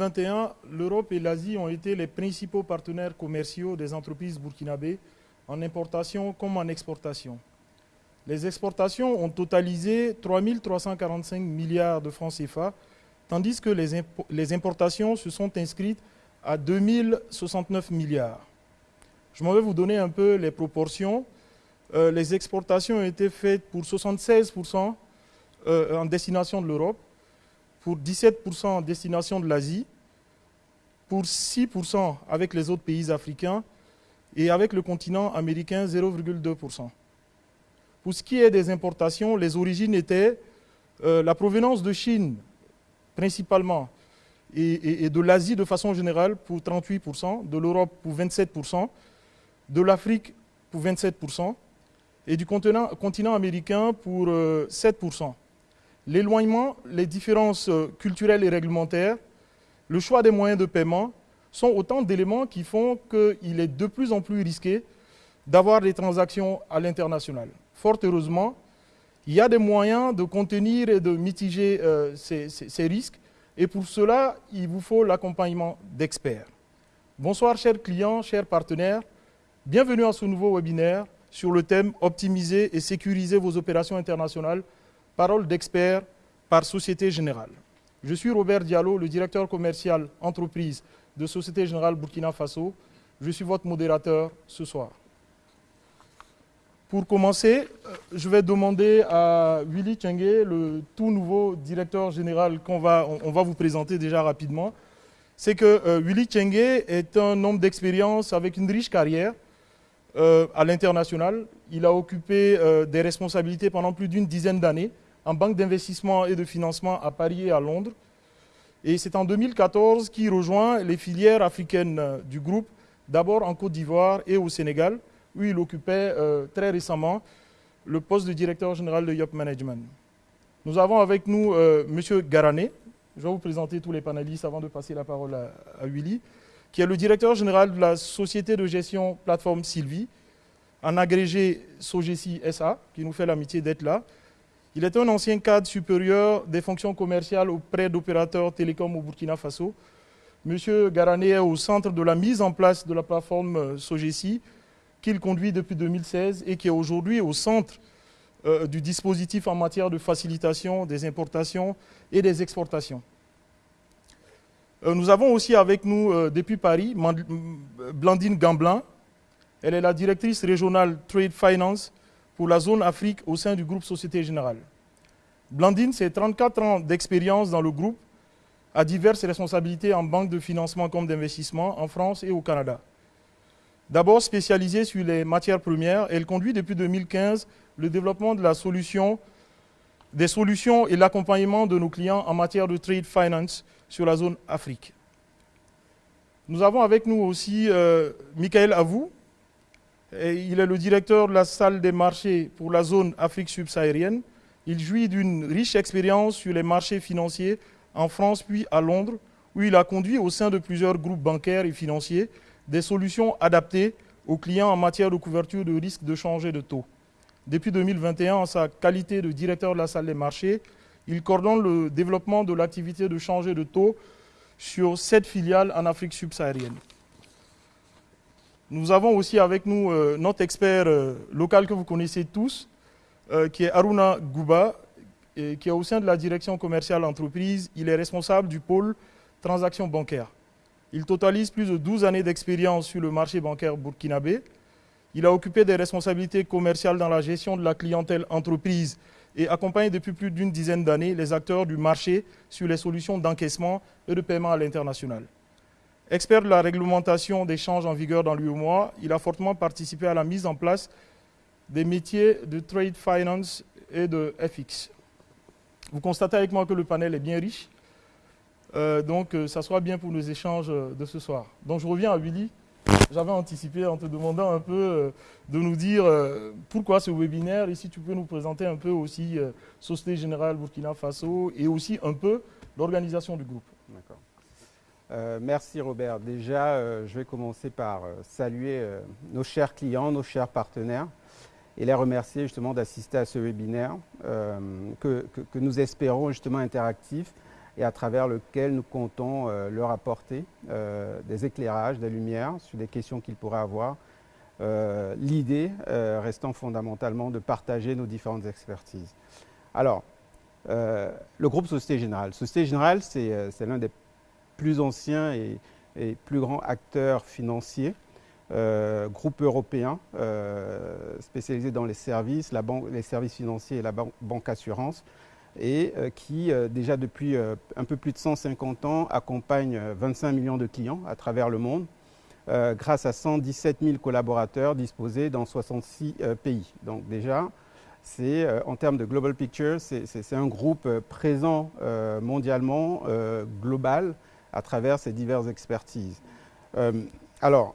2021, l'Europe et l'Asie ont été les principaux partenaires commerciaux des entreprises burkinabées en importation comme en exportation. Les exportations ont totalisé 3 345 milliards de francs CFA, tandis que les, importations se sont inscrites à 2069 milliards. Je m'en vais vous donner un peu les proportions. Euh, les exportations ont été faites pour 76% euh, en destination de l'Europe, pour 17% en destination de l'Asie, pour 6% avec les autres pays africains et avec le continent américain 0,2%. Pour ce qui est des importations, les origines étaient euh, la provenance de Chine principalement et, de l'Asie de façon générale pour 38%, de l'Europe pour 27%, de l'Afrique pour 27% et du continent, continent américain pour 7%. Euh, L'éloignement, les différences euh, culturelles et réglementaires, le choix des moyens de paiement sont autant d'éléments qui font qu'il est de plus en plus risqué d'avoir des transactions à l'international. Fort heureusement, il y a des moyens de contenir et de mitiger euh, ces, ces, risques. Et pour cela, il vous faut l'accompagnement d'experts. Bonsoir chers clients, chers partenaires. Bienvenue à ce nouveau webinaire sur le thème Optimiser et sécuriser vos opérations internationales. Parole d'experts par Société Générale. Je suis Robert Diallo, le directeur commercial entreprise de Société Générale Burkina Faso. Je suis votre modérateur ce soir. Pour commencer, euh, je vais demander à Willy Tchengue, le tout nouveau directeur général qu'on va, vous présenter déjà rapidement. C'est que euh, Willy Tchengue est un homme d'expérience avec une riche carrière euh, à l'international. Il a occupé des responsabilités pendant plus d'une dizaine d'années en banque d'investissement et de financement à Paris et à Londres. Et c'est en 2014 qu'il rejoint les filières africaines du groupe, d'abord en Côte d'Ivoire et au Sénégal, où il occupait euh, très récemment le poste de directeur général de Yop Management. Nous avons avec nous euh, M. Garané. Je vais vous présenter tous les panélistes avant de passer la parole à, Willy, qui est le directeur général de la société de gestion plateforme Sylvie, un agrégé Sogesi SA, qui nous fait l'amitié d'être là. Il est un ancien cadre supérieur des fonctions commerciales auprès d'opérateurs télécoms au Burkina Faso. Monsieur Garané est au centre de la mise en place de la plateforme Sogesi, qu'il conduit depuis 2016 et qui est aujourd'hui au centre euh, du dispositif en matière de facilitation des importations et des exportations. Euh, nous avons aussi avec nous euh, depuis Paris Blandine Gamblin. Elle est la directrice régionale Trade Finance pour la zone Afrique au sein du groupe Société Générale. Blandine, c'est 34 ans d'expérience dans le groupe, à diverses responsabilités en banque de financement comme d'investissement en France et au Canada. D'abord spécialisée sur les matières premières, elle conduit depuis 2015 le développement des solutions et l'accompagnement de nos clients en matière de trade finance sur la zone Afrique. Nous avons avec nous aussi euh, Michael Avou. Il est le directeur de la salle des marchés pour la zone Afrique subsaharienne. Il jouit d'une riche expérience sur les marchés financiers en France puis à Londres, où il a conduit au sein de plusieurs groupes bancaires et financiers des solutions adaptées aux clients en matière de couverture de risque de changer de taux. Depuis 2021, en sa qualité de directeur de la salle des marchés, il coordonne le développement de l'activité de changer de taux sur sept filiales en Afrique subsaharienne. Nous avons aussi avec nous euh, notre expert euh, local que vous connaissez tous, euh, qui est Aruna Gouba, qui est au sein de la direction commerciale entreprise. Il est responsable du pôle transactions bancaires. Il totalise plus de 12 années d'expérience sur le marché bancaire burkinabé. Il a occupé des responsabilités commerciales dans la gestion de la clientèle entreprise et accompagne depuis plus d'une dizaine d'années les acteurs du marché sur les solutions d'encaissement et de paiement à l'international. Expert de la réglementation des changes en vigueur dans l'UEMOA, il a fortement participé à la mise en place des métiers de trade finance et de FX. Vous constatez avec moi que le panel est bien riche. Euh, donc, euh, ça sera bien pour nos échanges euh, de ce soir. Donc, je reviens à Willy. J'avais anticipé en te demandant un peu de nous dire pourquoi ce webinaire et si tu peux nous présenter un peu aussi Société Générale Burkina Faso et aussi un peu l'organisation du groupe. D'accord. Merci Robert. Déjà, je vais commencer par saluer nos chers clients, nos chers partenaires et les remercier justement d'assister à ce webinaire que, nous espérons justement interactif et à travers lequel nous comptons leur apporter des éclairages, des lumières sur des questions qu'ils pourraient avoir. L'idée restant fondamentalement de partager nos différentes expertises. Alors, le groupe Société Générale. Société Générale, c'est l'un des plus anciens et, plus grands acteurs financiers euh, groupe européen euh, spécialisé dans les services, la banque, les services financiers et la banque assurance, et euh, qui, déjà depuis un peu plus de 150 ans, accompagne 25 millions de clients à travers le monde, grâce à 117 000 collaborateurs disposés dans 66 pays. Donc déjà, en termes de global picture, c'est un groupe présent mondialement, global, à travers ses diverses expertises. alors,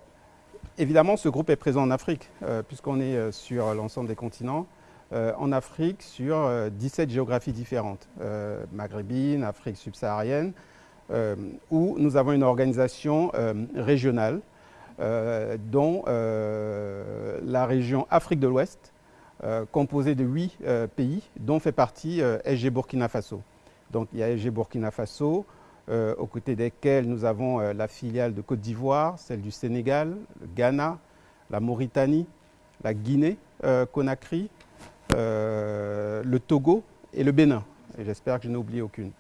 Évidemment, ce groupe est présent en Afrique, euh, puisqu'on est euh, sur l'ensemble des continents. Euh, en Afrique, sur 17 géographies différentes, maghrébine, Afrique subsaharienne, où nous avons une organisation régionale, dont la région Afrique de l'Ouest, composée de 8 pays, dont fait partie SG Burkina Faso. Donc il y a SG Burkina Faso, euh, aux côtés desquels nous avons euh, la filiale de Côte d'Ivoire, celle du Sénégal, le Ghana, la Mauritanie, la Guinée, euh, Conakry, le Togo et le Bénin. J'espère que je n'ai oublié aucune.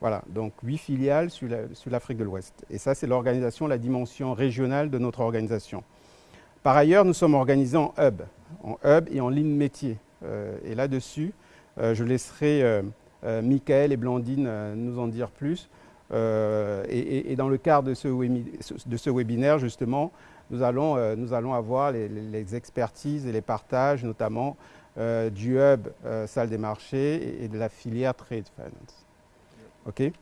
Voilà, donc huit filiales sur l'Afrique de l'Ouest. Et ça, c'est l'organisation, la dimension régionale de notre organisation. Par ailleurs, nous sommes organisés en hub, en hub et en ligne métier. et là-dessus, je laisserai Michael et Blandine nous en dire plus. Euh, et, dans le cadre de ce, webinaire, justement, nous allons, euh, nous allons avoir les, expertises et les partages, notamment euh, du hub salle des marchés et, de la filière Trade Finance. OK?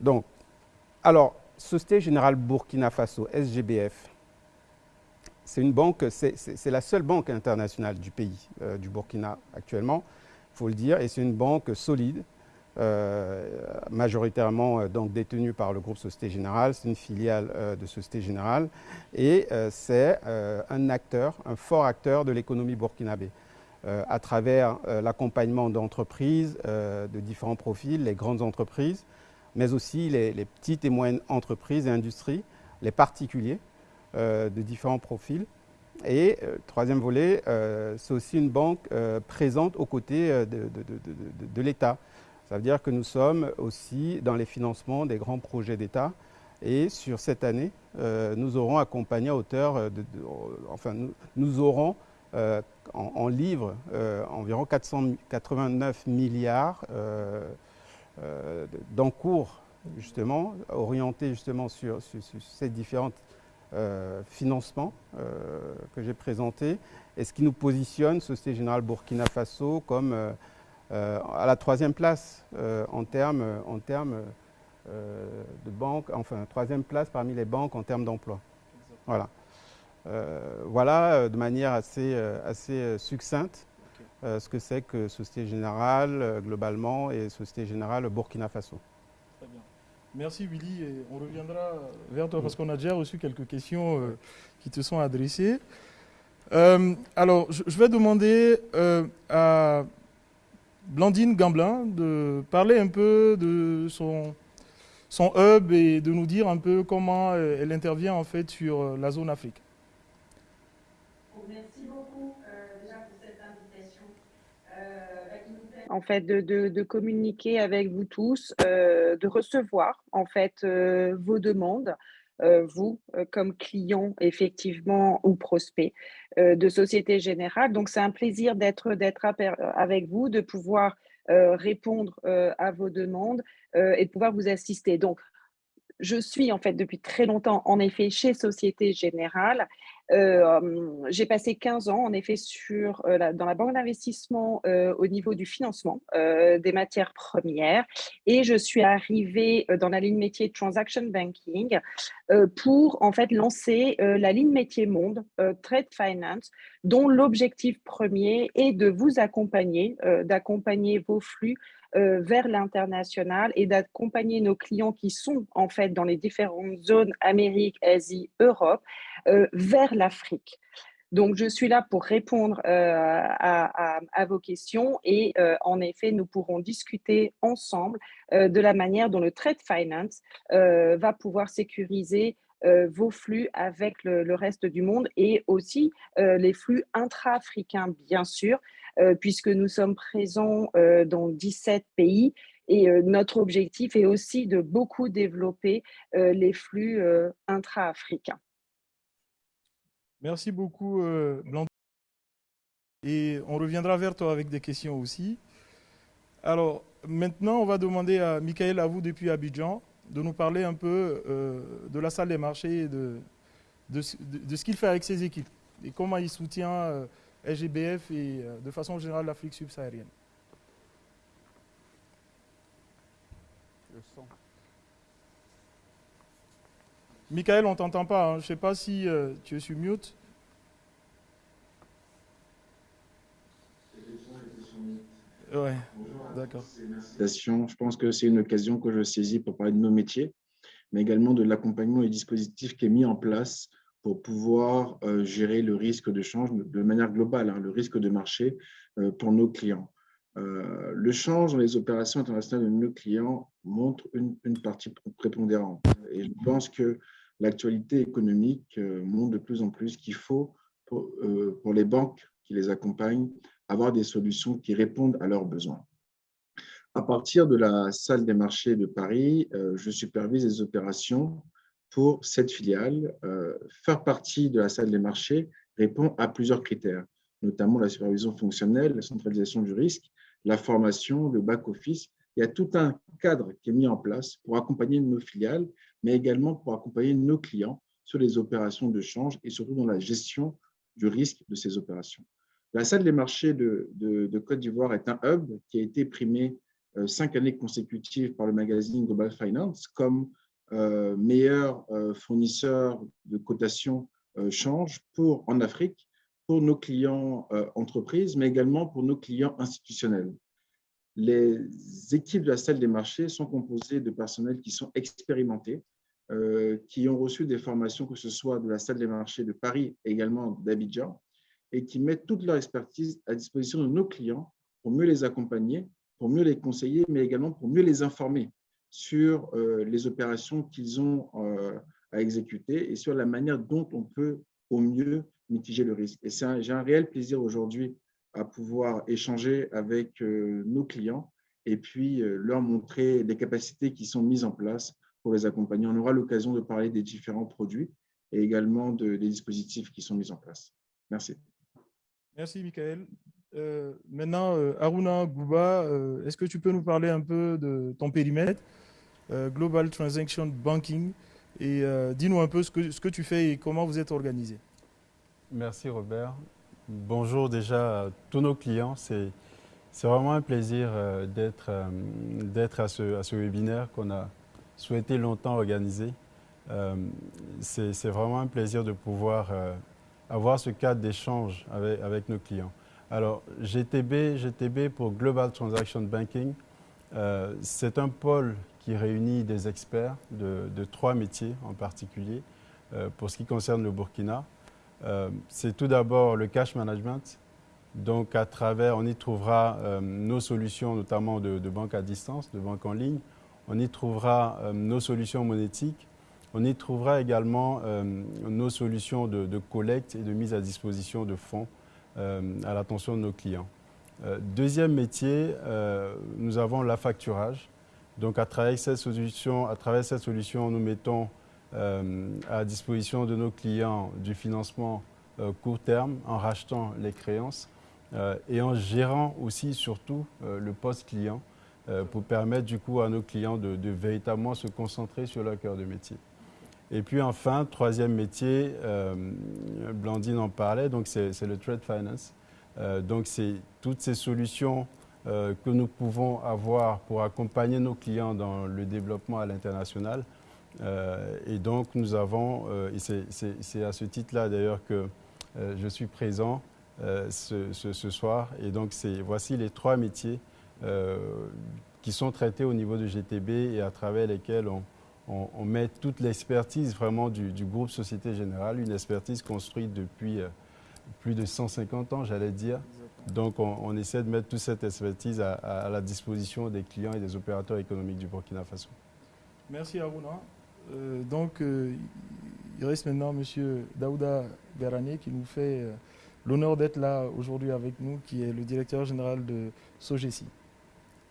Donc, alors, Société Générale Burkina Faso, SGBF, c'est une banque, c'est la seule banque internationale du pays, du Burkina actuellement, il faut le dire, et c'est une banque solide, majoritairement euh, donc détenue par le groupe Société Générale, c'est une filiale euh, de Société Générale et c'est un acteur, un fort acteur de l'économie burkinabé. à travers l'accompagnement d'entreprises de différents profils, les grandes entreprises, mais aussi les, petites et moyennes entreprises et industries, les particuliers de différents profils. Et troisième volet, c'est aussi une banque présente aux côtés de l'État. Ça veut dire que nous sommes aussi dans les financements des grands projets d'État. Et sur cette année, euh, nous aurons accompagné à hauteur de, enfin, nous, aurons euh, en, livres euh, environ 489 milliards d'encours, justement, orientés justement sur, ces différents financements que j'ai présentés, et ce qui nous positionne, Société Générale Burkina Faso, comme euh, à la troisième place euh, en termes en termes, euh, de banque, enfin troisième place parmi les banques en termes d'emploi. Voilà. voilà de manière assez, assez succincte ce que c'est que Société Générale globalement et Société Générale Burkina Faso. Très bien. Merci Willy et on reviendra vers toi parce qu'on a déjà reçu quelques questions qui te sont adressées. alors, je, vais demander à Blandine Gamblin de parler un peu de son, son hub et de nous dire un peu comment euh, elle intervient en fait sur euh, la zone Afrique. Merci beaucoup euh, déjà pour cette invitation. en fait, de, de, de, communiquer avec vous tous, de recevoir en fait vos demandes, euh, vous, euh, comme client, effectivement, ou prospect euh, de Société Générale. Donc, c'est un plaisir d'être avec vous, de pouvoir répondre à vos demandes et de pouvoir vous assister. Donc, je suis en fait depuis très longtemps en effet chez Société Générale euh, j'ai passé 15 ans, en effet, sur, euh, dans la banque d'investissement euh, au niveau du financement des matières premières. Et je suis arrivée dans la ligne métier Transaction Banking pour, en fait, lancer la ligne métier monde, Trade Finance, dont l'objectif premier est de vous accompagner, d'accompagner vos flux vers l'international et d'accompagner nos clients qui sont en fait dans les différentes zones Amérique, Asie, Europe euh, vers l'Afrique. Donc, je suis là pour répondre à, vos questions et en effet, nous pourrons discuter ensemble de la manière dont le trade finance va pouvoir sécuriser vos flux avec le, reste du monde et aussi les flux intra-africains, bien sûr, puisque nous sommes présents dans 17 pays et notre objectif est aussi de beaucoup développer les flux intra-africains. Merci beaucoup, euh, Blandine. Et on reviendra vers toi avec des questions aussi. Alors, maintenant, on va demander à Michael vous depuis Abidjan de nous parler un peu euh, de la salle des marchés et de, de, ce qu'il fait avec ses équipes et comment il soutient euh, SGBF et de façon générale l'Afrique subsaharienne. Le son. Michael, on ne t'entend pas. Hein. Je ne sais pas si euh, tu es sur mute. Ouais, d'accord. Je pense que c'est une occasion que je saisis pour parler de nos métiers, mais également de l'accompagnement et dispositif qui est mis en place pour pouvoir euh, gérer le risque de change de manière globale, hein, le risque de marché euh, pour nos clients. le change dans les opérations internationales de nos clients montre une, partie prépondérante. Et je pense que l'actualité économique euh, montre de plus en plus qu'il faut, euh, pour, les banques qui les accompagnent, avoir des solutions qui répondent à leurs besoins. À partir de la salle des marchés de Paris, euh, je supervise les opérations pour cette filiale. Faire partie de la salle des marchés répond à plusieurs critères, notamment la supervision fonctionnelle, la centralisation du risque, la formation, le back-office il y a tout un cadre qui est mis en place pour accompagner nos filiales, mais également pour accompagner nos clients sur les opérations de change et surtout dans la gestion du risque de ces opérations. La salle des marchés de, Côte d'Ivoire est un hub qui a été primé euh, cinq années consécutives par le magazine Global Finance comme euh, meilleur euh, fournisseur de cotation change pour, en Afrique pour nos clients entreprises, mais également pour nos clients institutionnels. Les équipes de la salle des marchés sont composées de personnels qui sont expérimentés, euh, qui ont reçu des formations, que ce soit de la salle des marchés de Paris également d'Abidjan, et qui mettent toute leur expertise à disposition de nos clients pour mieux les accompagner, pour mieux les conseiller, mais également pour mieux les informer sur euh, les opérations qu'ils ont euh, à exécuter et sur la manière dont on peut au mieux mitiger le risque. Et j'ai un réel plaisir aujourd'hui à pouvoir échanger avec euh, nos clients et puis leur montrer les capacités qui sont mises en place pour les accompagner. On aura l'occasion de parler des différents produits et également des dispositifs qui sont mis en place. Merci. Merci, Michael. Maintenant, Aruna Gouba, est-ce que tu peux nous parler un peu de ton périmètre, Global Transaction Banking, et dis-nous un peu ce que, ce que tu fais et comment vous êtes organisé. Merci, Robert. Bonjour déjà à tous nos clients. C'est vraiment un plaisir euh, euh, d'être à ce, à ce webinaire qu'on a souhaité longtemps organiser. Euh, c'est vraiment un plaisir de pouvoir avoir ce cadre d'échange avec, avec, nos clients. Alors, GTB, GTB pour Global Transaction Banking, c'est un pôle qui réunit des experts de, de trois métiers en particulier pour ce qui concerne le Burkina. Euh, c'est tout d'abord le cash management. Donc, à travers, on y trouvera euh, nos solutions, notamment de, banque à distance, de banque en ligne. On y trouvera euh, nos solutions monétiques. On y trouvera également nos solutions de, collecte et de mise à disposition de fonds à l'attention de nos clients. deuxième métier, nous avons la facturage. Donc, à travers cette solution, à travers cette solution nous mettons euh, à disposition de nos clients du financement euh, court terme en rachetant les créances euh, et en gérant aussi surtout le post-client pour permettre du coup à nos clients de, véritablement se concentrer sur leur cœur de métier. Et puis enfin, troisième métier, Blandine en parlait, donc c'est le trade finance. donc c'est toutes ces solutions que nous pouvons avoir pour accompagner nos clients dans le développement à l'international euh, et donc, nous avons, euh, et c'est à ce titre-là d'ailleurs que euh, je suis présent ce, soir. Et donc, voici les trois métiers qui sont traités au niveau de GTB et à travers lesquels on, met toute l'expertise vraiment du, groupe Société Générale, une expertise construite depuis plus de 150 ans, j'allais dire. Donc, on, essaie de mettre toute cette expertise à, la disposition des clients et des opérateurs économiques du Burkina Faso. Merci Aruna. Euh, donc, euh, il reste maintenant M. Daouda Garanier qui nous fait euh, l'honneur d'être là aujourd'hui avec nous, qui est le directeur général de Sogesi.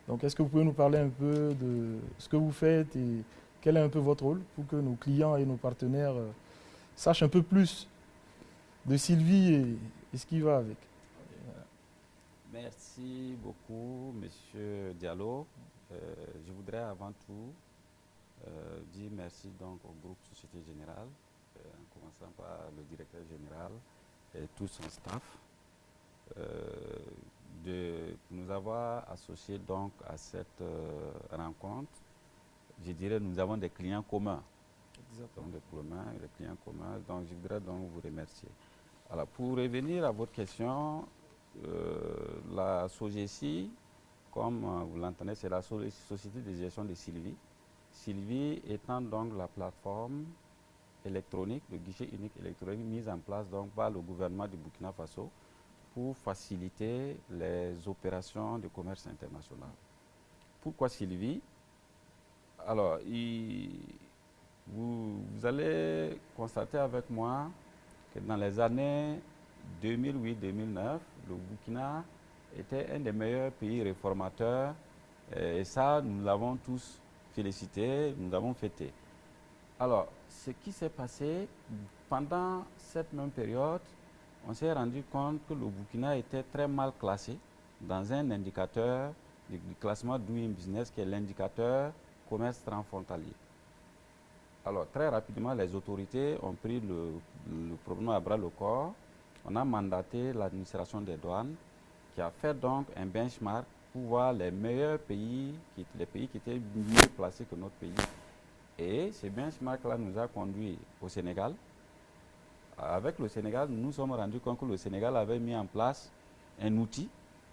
Donc, est-ce que vous pouvez nous parler un peu de ce que vous faites et quel est un peu votre rôle pour que nos clients et nos partenaires sachent un peu plus de Sylvie et ce qui va avec? Merci beaucoup, Monsieur Diallo. Euh, je voudrais avant tout euh, dire merci donc au groupe Société Générale, euh, en commençant par le directeur général et tout son staff, de nous avoir associés donc à cette rencontre. Je dirais nous avons des clients communs. Exactement. des, communs, des clients communs. Donc je voudrais donc vous remercier. Alors pour revenir à votre question, la SOGESI, comme euh, vous l'entendez, c'est la Société de gestion de Sylvie. Sylvie étant donc la plateforme électronique, le guichet unique électronique mise en place donc par le gouvernement du Burkina Faso pour faciliter les opérations de commerce international. Pourquoi Sylvie? Alors, vous, allez constater avec moi que dans les années 2008-2009, le Burkina était un des meilleurs pays réformateurs et ça, nous l'avons tous félicité, nous l'avons fêté. Alors, ce qui s'est passé pendant cette même période, on s'est rendu compte que le Burkina était très mal classé dans un indicateur du classement Doing Business qui est l'indicateur commerce transfrontalier. Alors, très rapidement, les autorités ont pris le problème à bras le corps on a mandaté l'administration des douanes qui a fait donc un benchmark pour voir les meilleurs pays, les pays qui étaient mieux placés que notre pays. Et ce benchmark-là nous a conduit au Sénégal. Avec le Sénégal, nous nous sommes rendus compte que le Sénégal avait mis en place un outil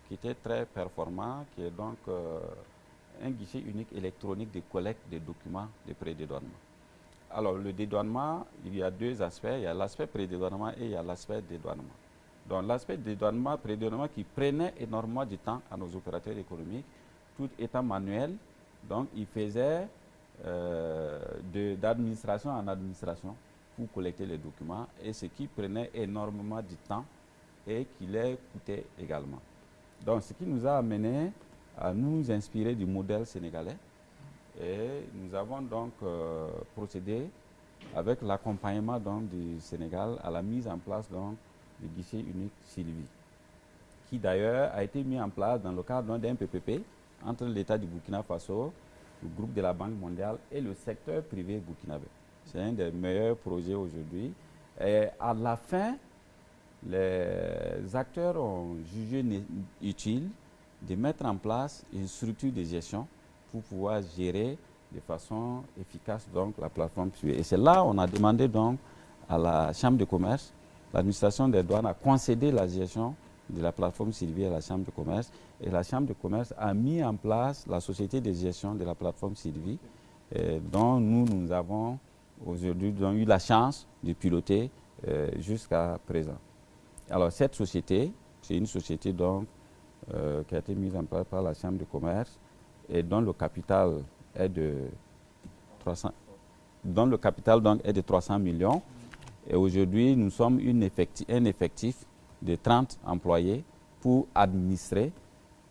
qui était très performant, qui est donc euh, un guichet unique électronique de collecte des documents de prédédouanement. Alors, le dédouanement, il y a deux aspects. Il y a l'aspect prédédouanement et il y a l'aspect dédouanement. Donc, l'aspect dédouanement, prédédouanement qui prenait énormément de temps à nos opérateurs économiques, tout étant manuel. Donc, ils faisaient euh, d'administration en administration pour collecter les documents et ce qui prenait énormément de temps et qui les coûtait également. Donc, ce qui nous a amené à nous inspirer du modèle sénégalais et nous avons donc euh, procédé avec l'accompagnement du Sénégal à la mise en place donc, du guichet unique Sylvie, qui d'ailleurs a été mis en place dans le cadre d'un PPP entre l'État du Burkina Faso, le groupe de la Banque mondiale et le secteur privé burkinabé. C'est un des meilleurs projets aujourd'hui. Et à la fin, les acteurs ont jugé utile de mettre en place une structure de gestion pour pouvoir gérer de façon efficace donc, la plateforme privée. Et c'est là on a demandé donc à la Chambre de commerce, l'administration des douanes a concédé la gestion de la plateforme Sylvie à la Chambre de commerce et la Chambre de commerce a mis en place la société de gestion de la plateforme Sylvie euh, dont nous, nous avons aujourd'hui eu la chance de piloter euh, jusqu'à présent. Alors cette société, c'est une société donc, euh, qui a été mise en place par la Chambre de commerce et dont le capital est de 300, dont le capital donc est de 300 millions. Et aujourd'hui, nous sommes une effectif, un effectif de 30 employés pour administrer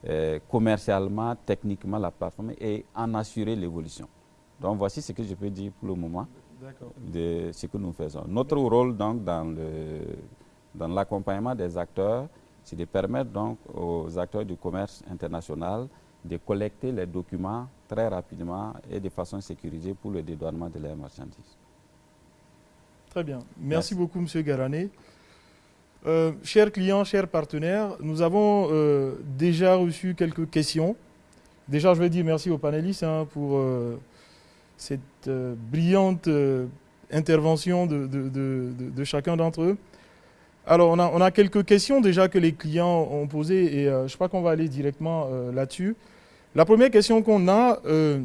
euh, commercialement, techniquement la plateforme et en assurer l'évolution. Donc voici ce que je peux dire pour le moment de ce que nous faisons. Notre rôle donc dans l'accompagnement dans des acteurs, c'est de permettre donc aux acteurs du commerce international de collecter les documents très rapidement et de façon sécurisée pour le dédouanement de leurs marchandises. Très bien. Merci, beaucoup, M. Garané. Euh, chers clients, chers partenaires, nous avons euh, déjà reçu quelques questions. Déjà, je vais dire merci aux panélistes hein, pour euh, cette brillante intervention de, de, chacun d'entre eux. Alors, on a, quelques questions déjà que les clients ont posées et je crois qu'on va aller directement là-dessus. La première question qu'on a, euh,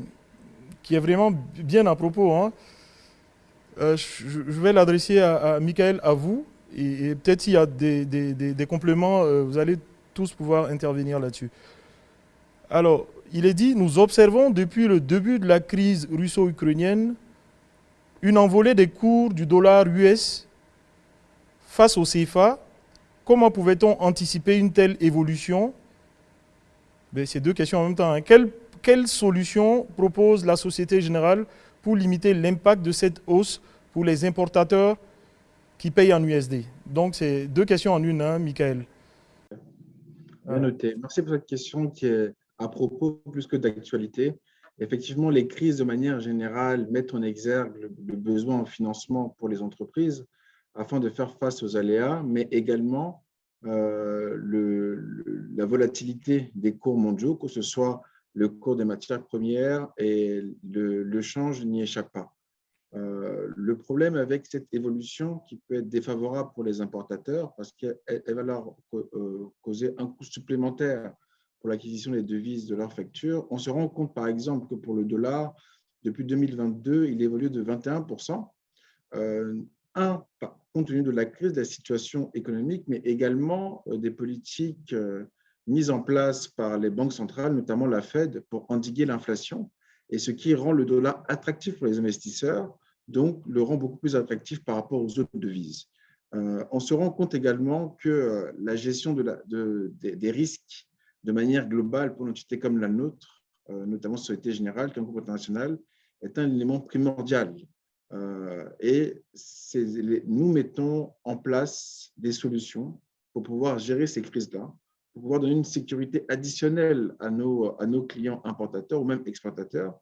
qui est vraiment bien à propos, hein, euh, je, vais l'adresser à, Michael, à vous, et, peut-être s'il y a des, compléments, vous allez tous pouvoir intervenir là-dessus. Alors, il est dit, nous observons depuis le début de la crise russo-ukrainienne une envolée des cours du dollar US face au CFA. Comment pouvait-on anticiper une telle évolution? Ben, C'est deux questions en même temps. Hein. Quelle, quelle solution propose la Société Générale pour limiter l'impact de cette hausse pour les importateurs qui payent en USD Donc, c'est deux questions en une, hein, Michael. Bien noté. Merci pour cette question qui est à propos plus que d'actualité. Effectivement, les crises de manière générale mettent en exergue le, besoin en financement pour les entreprises afin de faire face aux aléas, mais également euh, la volatilité des cours mondiaux, que ce soit le cours des matières premières et le, change n'y échappe pas. Euh, le problème avec cette évolution qui peut être défavorable pour les importateurs parce qu'elle va leur euh, causer un coût supplémentaire pour l'acquisition des devises de leurs factures, on se rend compte par exemple que pour le dollar, depuis 2022, il évolue de 21%. Euh, un, compte tenu de la crise, de la situation économique, mais également euh, des politiques euh, mises en place par les banques centrales, notamment la Fed, pour endiguer l'inflation, et ce qui rend le dollar attractif pour les investisseurs, donc le rend beaucoup plus attractif par rapport aux autres devises. on se rend compte également que la gestion des risques de manière globale pour une entité comme la nôtre, euh, notamment Société Générale, qui est un groupe international, est un élément primordial. Euh, et nous mettons en place des solutions pour pouvoir gérer ces crises-là, pour pouvoir donner une sécurité additionnelle à nos, clients importateurs ou même exportateurs,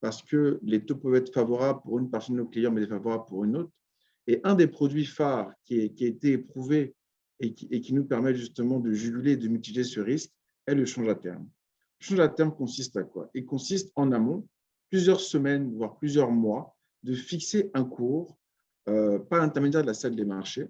parce que les taux peuvent être favorables pour une partie de nos clients, mais défavorables pour une autre. Et un des produits phares qui, a été éprouvé et qui, nous permet justement de juguler et de mitiger ce risque, le change à terme. Le change à terme consiste à quoi? Il consiste en amont, plusieurs semaines, voire plusieurs mois, de fixer un cours euh, par l'intermédiaire de la salle des marchés,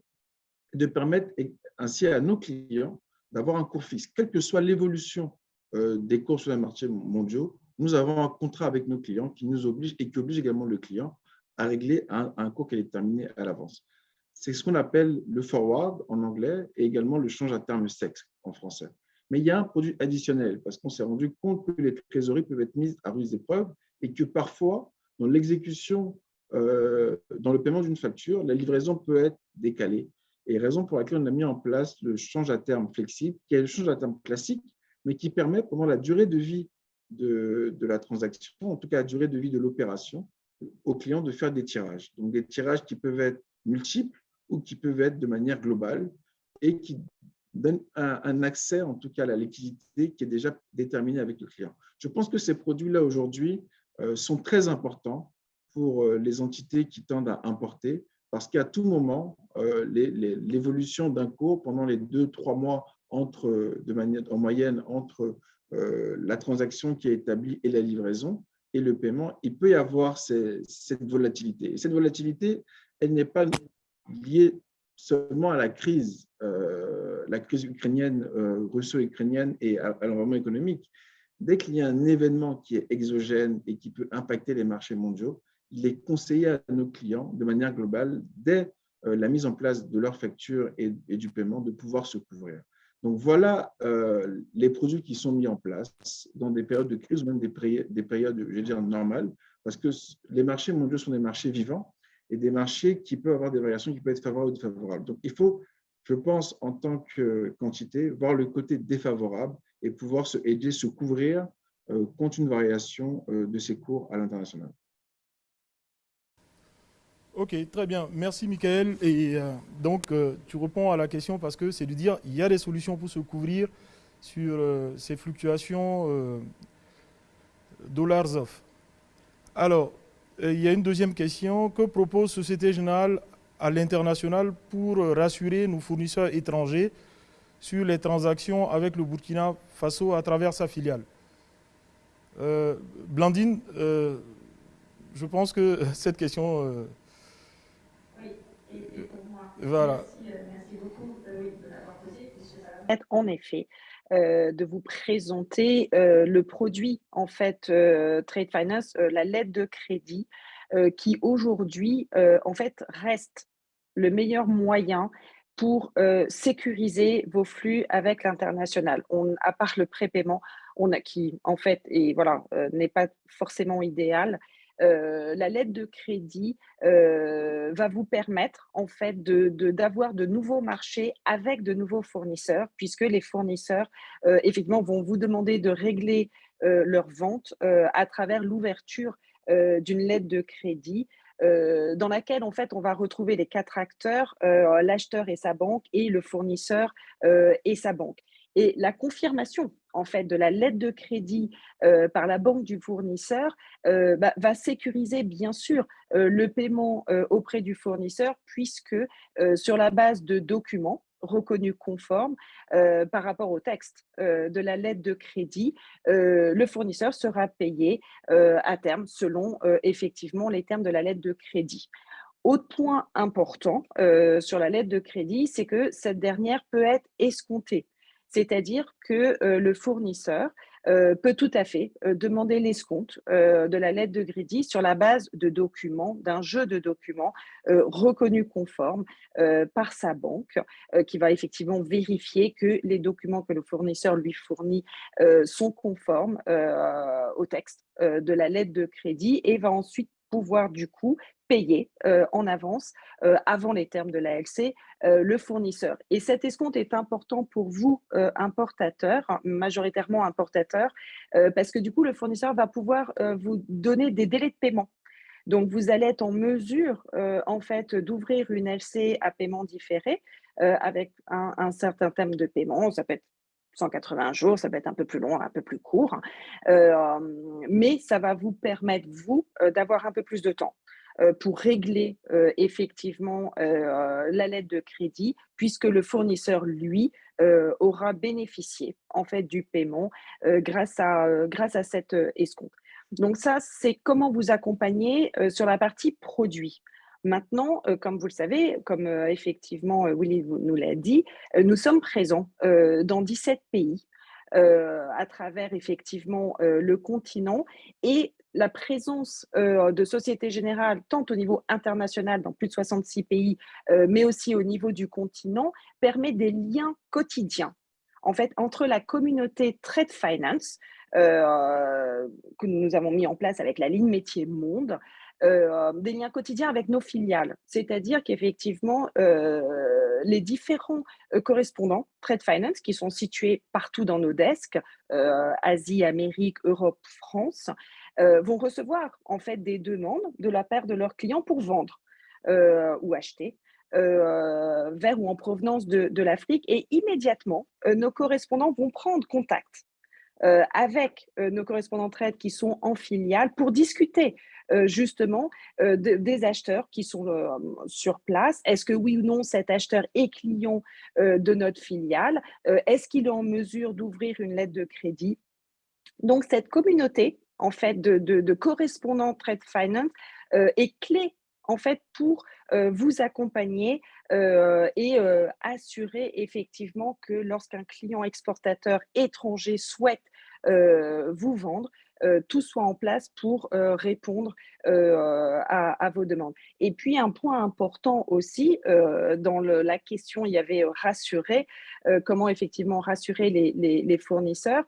et de permettre ainsi à nos clients d'avoir un cours fixe. Quelle que soit l'évolution euh, des cours sur les marchés mondiaux, nous avons un contrat avec nos clients qui nous oblige et qui oblige également le client à régler un, cours qui est déterminé à l'avance. C'est ce qu'on appelle le forward en anglais et également le change à terme sexe en français. Mais il y a un produit additionnel parce qu'on s'est rendu compte que les trésoreries peuvent être mises à rude épreuve et que parfois, dans l'exécution, euh, dans le paiement d'une facture, la livraison peut être décalée. Et raison pour laquelle on a mis en place le change à terme flexible, qui est le change à terme classique, mais qui permet pendant la durée de vie de, la transaction, en tout cas la durée de vie de l'opération, au client de faire des tirages. Donc des tirages qui peuvent être multiples ou qui peuvent être de manière globale et qui donne un, accès, en tout cas, à la liquidité qui est déjà déterminée avec le client. Je pense que ces produits-là, aujourd'hui, sont très importants pour euh, les entités qui tendent à importer, parce qu'à tout moment, euh, l'évolution d'un cours pendant les deux, trois mois entre, de manière, en moyenne entre la transaction qui est établie et la livraison et le paiement, il peut y avoir cette volatilité. Et cette volatilité, elle n'est pas liée seulement à la crise, euh, la crise ukrainienne, euh, russo-ukrainienne et à, l'environnement économique. Dès qu'il y a un événement qui est exogène et qui peut impacter les marchés mondiaux, il est conseillé à nos clients, de manière globale, dès euh, la mise en place de leurs factures et, du paiement, de pouvoir se couvrir. Donc voilà les produits qui sont mis en place dans des périodes de crise ou même des, des périodes, je vais dire, normales, parce que les marchés mondiaux sont des marchés vivants et des marchés qui peuvent avoir des variations qui peuvent être favorables ou défavorables. Donc, il faut, je pense, en tant que quantité, voir le côté défavorable et pouvoir se aider, se couvrir euh, contre une variation euh, de ces cours à l'international. Ok, très bien. Merci, Michael. Et euh, donc, tu réponds à la question parce que c'est de dire il y a des solutions pour se couvrir sur ces fluctuations dollars off. Alors, il y a une deuxième question. Que propose Société Générale à l'international pour rassurer nos fournisseurs étrangers sur les transactions avec le Burkina Faso à travers sa filiale euh, Blandine, euh, je pense que cette question... oui, et pour moi. Voilà. Merci, beaucoup de l'avoir posée. En effet, euh, de vous présenter euh, le produit, en fait, euh, Trade Finance, la lettre de crédit, qui aujourd'hui, en fait, reste le meilleur moyen pour sécuriser vos flux avec l'international. À part le prépaiement, qui en fait voilà n'est pas forcément idéal. la lettre de crédit va vous permettre en fait d'avoir de, de, nouveaux marchés avec de nouveaux fournisseurs, puisque les fournisseurs effectivement vont vous demander de régler leurs ventes à travers l'ouverture d'une lettre de crédit euh, dans laquelle en fait on va retrouver les quatre acteurs, euh, l'acheteur et sa banque et le fournisseur euh, et sa banque. Et la confirmation en fait de la lettre de crédit par la banque du fournisseur bah, va sécuriser bien sûr le paiement auprès du fournisseur puisque sur la base de documents reconnu conforme euh, par rapport au texte euh, de la lettre de crédit, euh, le fournisseur sera payé à terme selon effectivement les termes de la lettre de crédit. Autre point important sur la lettre de crédit, c'est que cette dernière peut être escomptée, c'est-à-dire que le fournisseur euh, peut tout à fait euh, demander l'escompte euh, de la lettre de crédit sur la base de documents, d'un jeu de documents reconnus conformes par sa banque, qui va effectivement vérifier que les documents que le fournisseur lui fournit sont conformes au texte de la lettre de crédit et va ensuite pouvoir du coup payer euh, en avance, euh, avant les termes de l'ALC, euh, le fournisseur. Et cet escompte est important pour vous, importateurs, majoritairement importateurs, parce que du coup, le fournisseur va pouvoir vous donner des délais de paiement. Donc, vous allez être en mesure, en fait, d'ouvrir une LC à paiement différé avec un, un certain thème de paiement. Ça peut être 180 jours, ça peut être un peu plus long, un peu plus court, hein. mais ça va vous permettre, vous, d'avoir un peu plus de temps pour régler effectivement la lettre de crédit, puisque le fournisseur, lui, aura bénéficié en fait du paiement grâce, à, grâce à cette escompte. Donc ça, c'est comment vous accompagner sur la partie produit. Maintenant, comme vous le savez, comme effectivement Willy nous l'a dit, nous sommes présents dans 17 pays à travers effectivement le continent. Et la présence de Société Générale, tant au niveau international dans plus de 66 pays, mais aussi au niveau du continent, permet des liens quotidiens en fait, entre la communauté Trade Finance, que nous avons mis en place avec la ligne métier monde, euh, des liens quotidiens avec nos filiales. C'est-à-dire qu'effectivement, euh, les différents euh, correspondants Trade Finance qui sont situés partout dans nos desks, Asie, Amérique, Europe, France, vont recevoir en fait des demandes de la part de leurs clients pour vendre ou acheter. vers ou en provenance de, de l'Afrique et immédiatement, nos correspondants vont prendre contact avec nos correspondants trade qui sont en filiale pour discuter euh, justement euh, des acheteurs qui sont euh, sur place. Est-ce que oui ou non cet acheteur est client de notre filiale? Est-ce qu'il est en mesure d'ouvrir une lettre de crédit? Donc cette communauté en fait de, de, correspondants Trade Finance est clé en fait pour vous accompagner et assurer effectivement que lorsqu'un client exportateur étranger souhaite vous vendre, euh, tout soit en place pour euh, répondre euh, à, vos demandes. Et puis, un point important aussi, dans la question, il y avait rassurer, comment effectivement rassurer les, fournisseurs.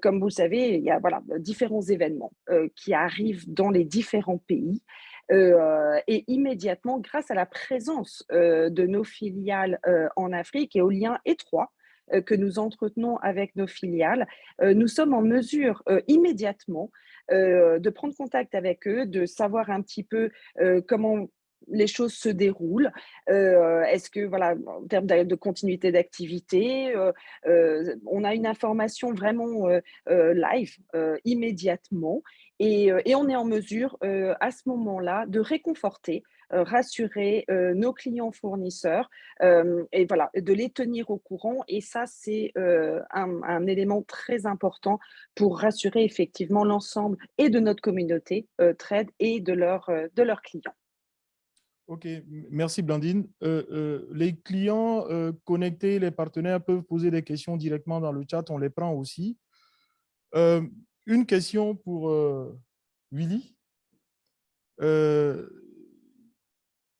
comme vous le savez, il y a voilà, différents événements qui arrivent dans les différents pays. Et immédiatement, grâce à la présence de nos filiales en Afrique et aux liens étroits euh, que nous entretenons avec nos filiales, euh, nous sommes en mesure euh, immédiatement de prendre contact avec eux, de savoir un petit peu comment les choses se déroulent Est-ce que, voilà, en termes de continuité d'activité, on a une information vraiment live immédiatement et, on est en mesure à ce moment-là de réconforter euh, rassurer euh, nos clients fournisseurs euh, et voilà, de les tenir au courant. Et ça, c'est un, élément très important pour rassurer effectivement l'ensemble et de notre communauté trade et de leurs clients. Ok, merci Blandine. les clients connectés, les partenaires peuvent poser des questions directement dans le chat, on les prend aussi. une question pour Willy.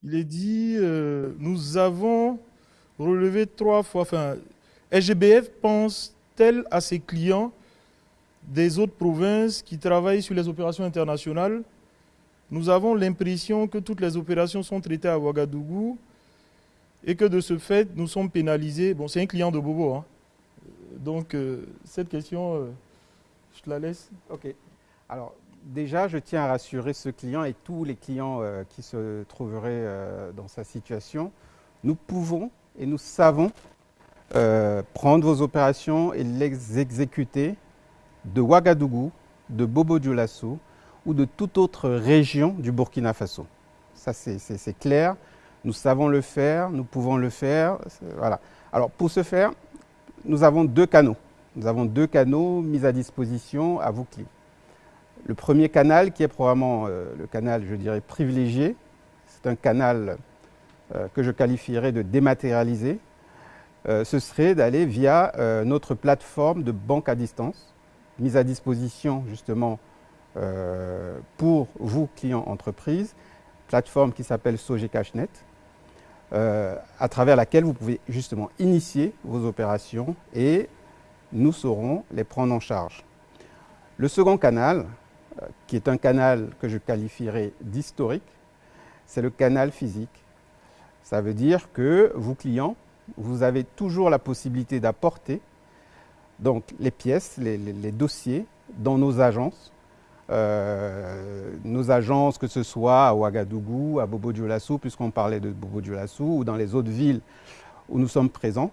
Il est dit, euh, nous avons relever trois fois. Enfin, SGBF pense-t-elle à ses clients des autres provinces qui travaillent sur les opérations internationales? Nous avons l'impression que toutes les opérations sont traitées à Ouagadougou et que de ce fait, nous sommes pénalisés. Bon, c'est un client de Bobo. Hein. Donc, euh, cette question, euh, je te la laisse. OK. Alors, déjà, je tiens à rassurer ce client et tous les clients euh, qui se trouveraient dans sa situation. Nous pouvons et nous savons prendre vos opérations et les exécuter de Ouagadougou, de Bobo Dioulasso ou de toute autre région du Burkina Faso. Ça, c'est clair. Nous savons le faire, nous pouvons le faire. Voilà. Alors, pour ce faire, nous avons deux canaux. Nous avons deux canaux mis à disposition à vous clients. Le premier canal, qui est probablement euh, le canal, je dirais, privilégié, c'est un canal euh, que je qualifierais de dématérialisé, euh, ce serait d'aller via notre plateforme de banque à distance, mise à disposition justement pour vous, clients entreprises, plateforme qui s'appelle SogeCashNet, à travers laquelle vous pouvez justement initier vos opérations et nous saurons les prendre en charge. Le second canal, euh, qui est un canal que je qualifierais d'historique, c'est le canal physique. Ça veut dire que vous, clients, vous avez toujours la possibilité d'apporter donc, les pièces, les, dossiers dans nos agences. Euh, nos agences, que ce soit à Ouagadougou, à Bobo Dioulassou, puisqu'on parlait de Bobo Dioulassou, ou dans les autres villes où nous sommes présents.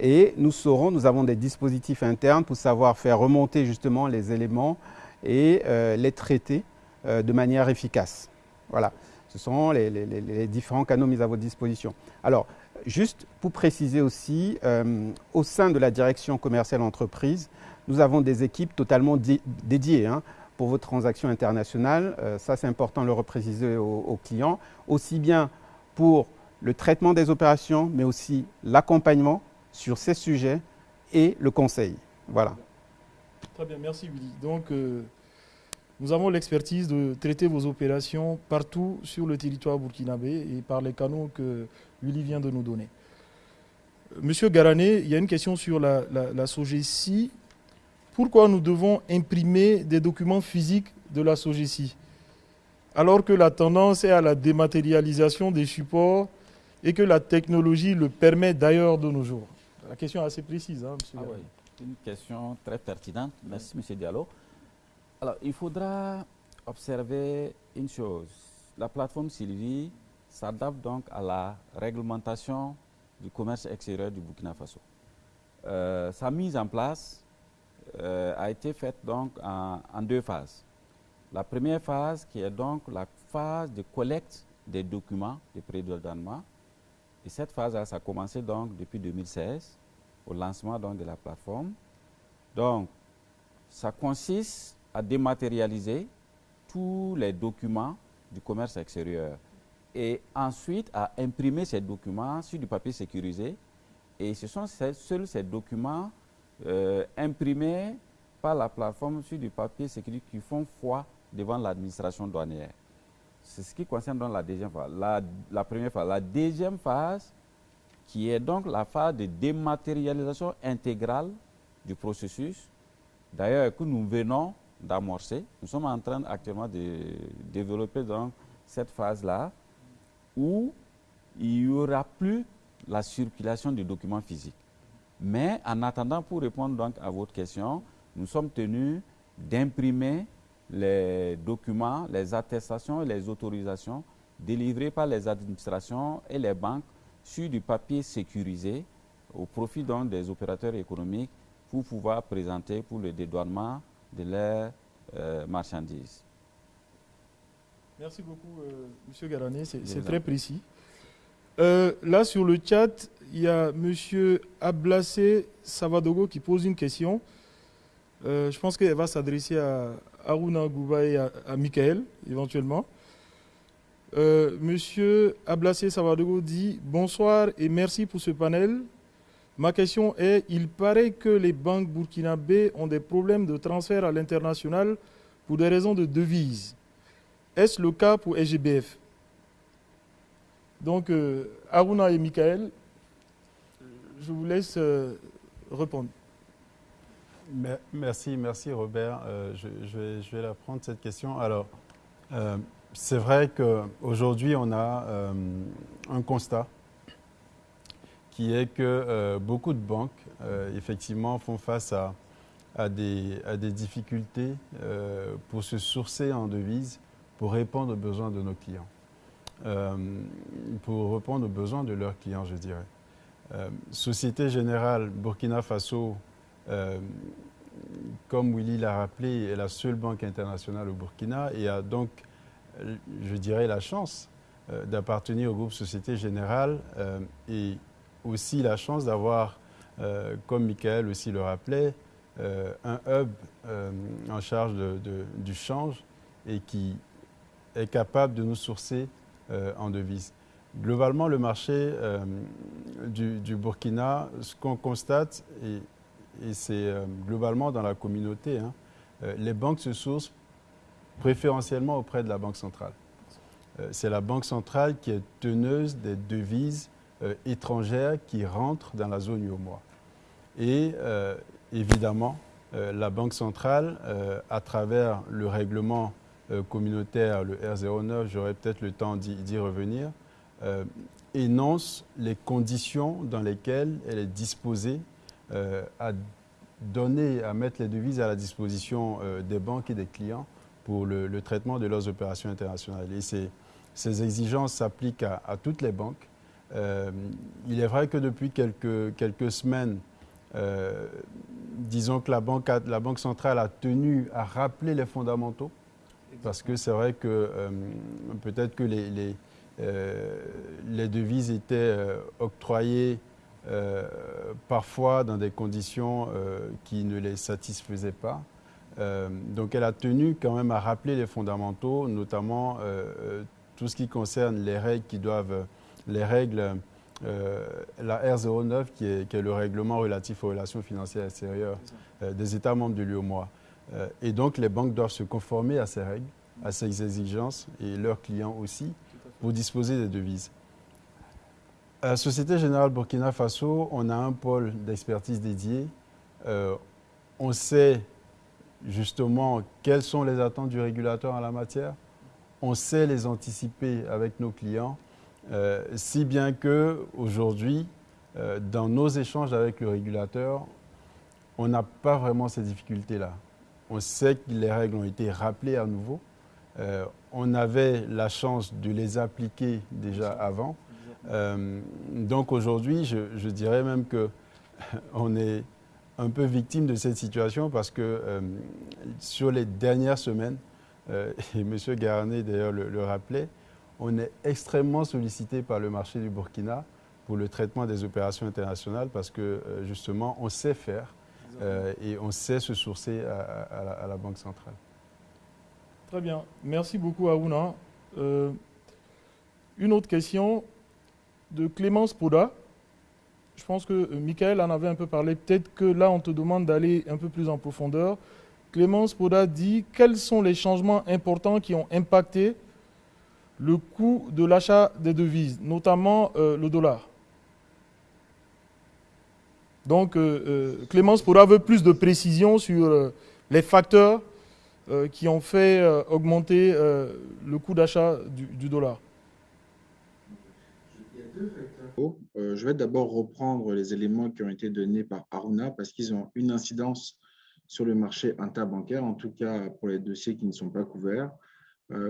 Et nous saurons, nous avons des dispositifs internes pour savoir faire remonter justement les éléments et euh, les traiter euh, de manière efficace. Voilà, ce sont les, différents canaux mis à votre disposition. Alors, juste pour préciser aussi, au sein de la direction commerciale entreprise, nous avons des équipes totalement dédiées hein, pour vos transactions internationales. ça, c'est important de le repréciser aux, clients, aussi bien pour le traitement des opérations, mais aussi l'accompagnement sur ces sujets et le conseil. Voilà. Très bien, merci Willy. Donc, euh, nous avons l'expertise de traiter vos opérations partout sur le territoire burkinabé et par les canaux que Willy vient de nous donner. Monsieur Garané, il y a une question sur la, la, la SOGECI. Pourquoi nous devons imprimer des documents physiques de la SOGECI alors que la tendance est à la dématérialisation des supports et que la technologie le permet d'ailleurs de nos jours La question est assez précise, hein, monsieur ah une question très pertinente. Merci, M. Diallo. Alors, il faudra observer une chose. La plateforme Sylvie s'adapte donc à la réglementation du commerce extérieur du Burkina Faso. Euh, sa mise en place euh, a été faite donc en, deux phases. La première phase qui est donc la phase de collecte des documents de prédonnement. Et cette phase, ça a commencé donc depuis 2016 au lancement donc, de la plateforme. Donc, ça consiste à dématérialiser tous les documents du commerce extérieur et ensuite à imprimer ces documents sur du papier sécurisé. Et ce sont seuls ces documents euh, imprimés par la plateforme sur du papier sécurisé qui font foi devant l'administration douanière. C'est ce qui concerne la deuxième phase. La, première phase. La deuxième phase, qui est donc la phase de dématérialisation intégrale du processus, d'ailleurs que nous venons d'amorcer. Nous sommes en train actuellement de développer donc cette phase-là où il n'y aura plus la circulation des documents physiques. Mais en attendant, pour répondre donc à votre question, nous sommes tenus d'imprimer les documents, les attestations et les autorisations délivrées par les administrations et les banques sur du papier sécurisé au profit donc des opérateurs économiques pour pouvoir présenter pour le dédouanement de leurs euh, marchandises. Merci beaucoup, euh, M. Garané, c'est très précis. Euh, là, sur le chat, il y a M. Ablassé Savadogo qui pose une question. je pense qu'elle va s'adresser à Aruna Gouba et à, Michael, éventuellement. Monsieur Ablassé Savadogo dit Bonsoir et merci pour ce panel. Ma question est, il paraît que les banques burkinabées ont des problèmes de transfert à l'international pour des raisons de devises. Est-ce le cas pour SGBF Donc, euh, Aruna et Michael. je vous laisse répondre. Merci, merci Robert. je, vais, je, vais, la prendre cette question. Alors, c'est vrai qu'aujourd'hui, on a un constat qui est que beaucoup de banques, effectivement, font face à, à, des, à des, difficultés pour se sourcer en devises pour répondre aux besoins de nos clients. Euh, pour répondre aux besoins de leurs clients, je dirais. Euh, Société Générale Burkina Faso, euh, comme Willy l'a rappelé, est la seule banque internationale au Burkina et a donc, je dirais, la chance d'appartenir au groupe Société Générale et aussi la chance d'avoir, comme Michael aussi le rappelait, un hub en charge du change et qui est capable de nous sourcer en devises. Globalement, le marché euh, du, Burkina, ce qu'on constate, et, c'est euh, globalement dans la communauté, hein, les banques se sourcent préférentiellement auprès de la Banque centrale. c'est la Banque centrale qui est teneuse des devises étrangères qui rentrent dans la zone UOMOA. Et évidemment, la Banque centrale, à travers le règlement euh, communautaire, le R09, j'aurai peut-être le temps d'y revenir, euh, énonce les conditions dans lesquelles elle est disposée euh, à donner, à mettre les devises à la disposition des banques et des clients pour le, traitement de leurs opérations internationales. Et ces, ces exigences s'appliquent à, toutes les banques. il est vrai que depuis quelques, semaines, disons que la banque centrale a tenu à rappeler les fondamentaux parce que c'est vrai que euh, peut-être que les, les, euh, les, devises étaient euh, octroyées parfois dans des conditions qui ne les satisfaisaient pas. donc elle a tenu quand même à rappeler les fondamentaux, notamment tout ce qui concerne les règles qui doivent, les règles, la R09 qui est, qui est, le règlement relatif aux relations financières extérieures des États membres de l'UOMOA. Euh, et donc, les banques doivent se conformer à ces règles, à ces exigences, et leurs clients aussi, pour disposer des devises. À la Société Générale Burkina Faso, on a un pôle d'expertise dédié. Euh, on sait justement quelles sont les attentes du régulateur en la matière. On sait les anticiper avec nos clients, euh, si bien que aujourd'hui, dans nos échanges avec le régulateur, on n'a pas vraiment ces difficultés-là. On sait que les règles ont été rappelées à nouveau. Euh, on avait la chance de les appliquer déjà avant. Euh, donc aujourd'hui, je, dirais même que on est un peu victime de cette situation parce que euh, sur les dernières semaines, et M. Garnet d'ailleurs le, rappelait, on est extrêmement sollicité par le marché du Burkina pour le traitement des opérations internationales parce que justement, on sait faire euh, et on sait se sourcer à, la, Banque centrale. Très bien. Merci beaucoup, Aruna. Euh, une autre question de Clémence Poda. Je pense que euh, Michael en avait un peu parlé. Peut-être que là, on te demande d'aller un peu plus en profondeur. Clémence Poda dit quels sont les changements importants qui ont impacté le coût de l'achat des devises, notamment le dollar? Donc, euh, euh, Clémence pourra avoir plus de précisions sur euh, les facteurs qui ont fait augmenter le coût d'achat du, dollar. A deux facteurs. je vais d'abord reprendre les éléments qui ont été donnés par Aruna parce qu'ils ont une incidence sur le marché interbancaire, en tout cas pour les dossiers qui ne sont pas couverts.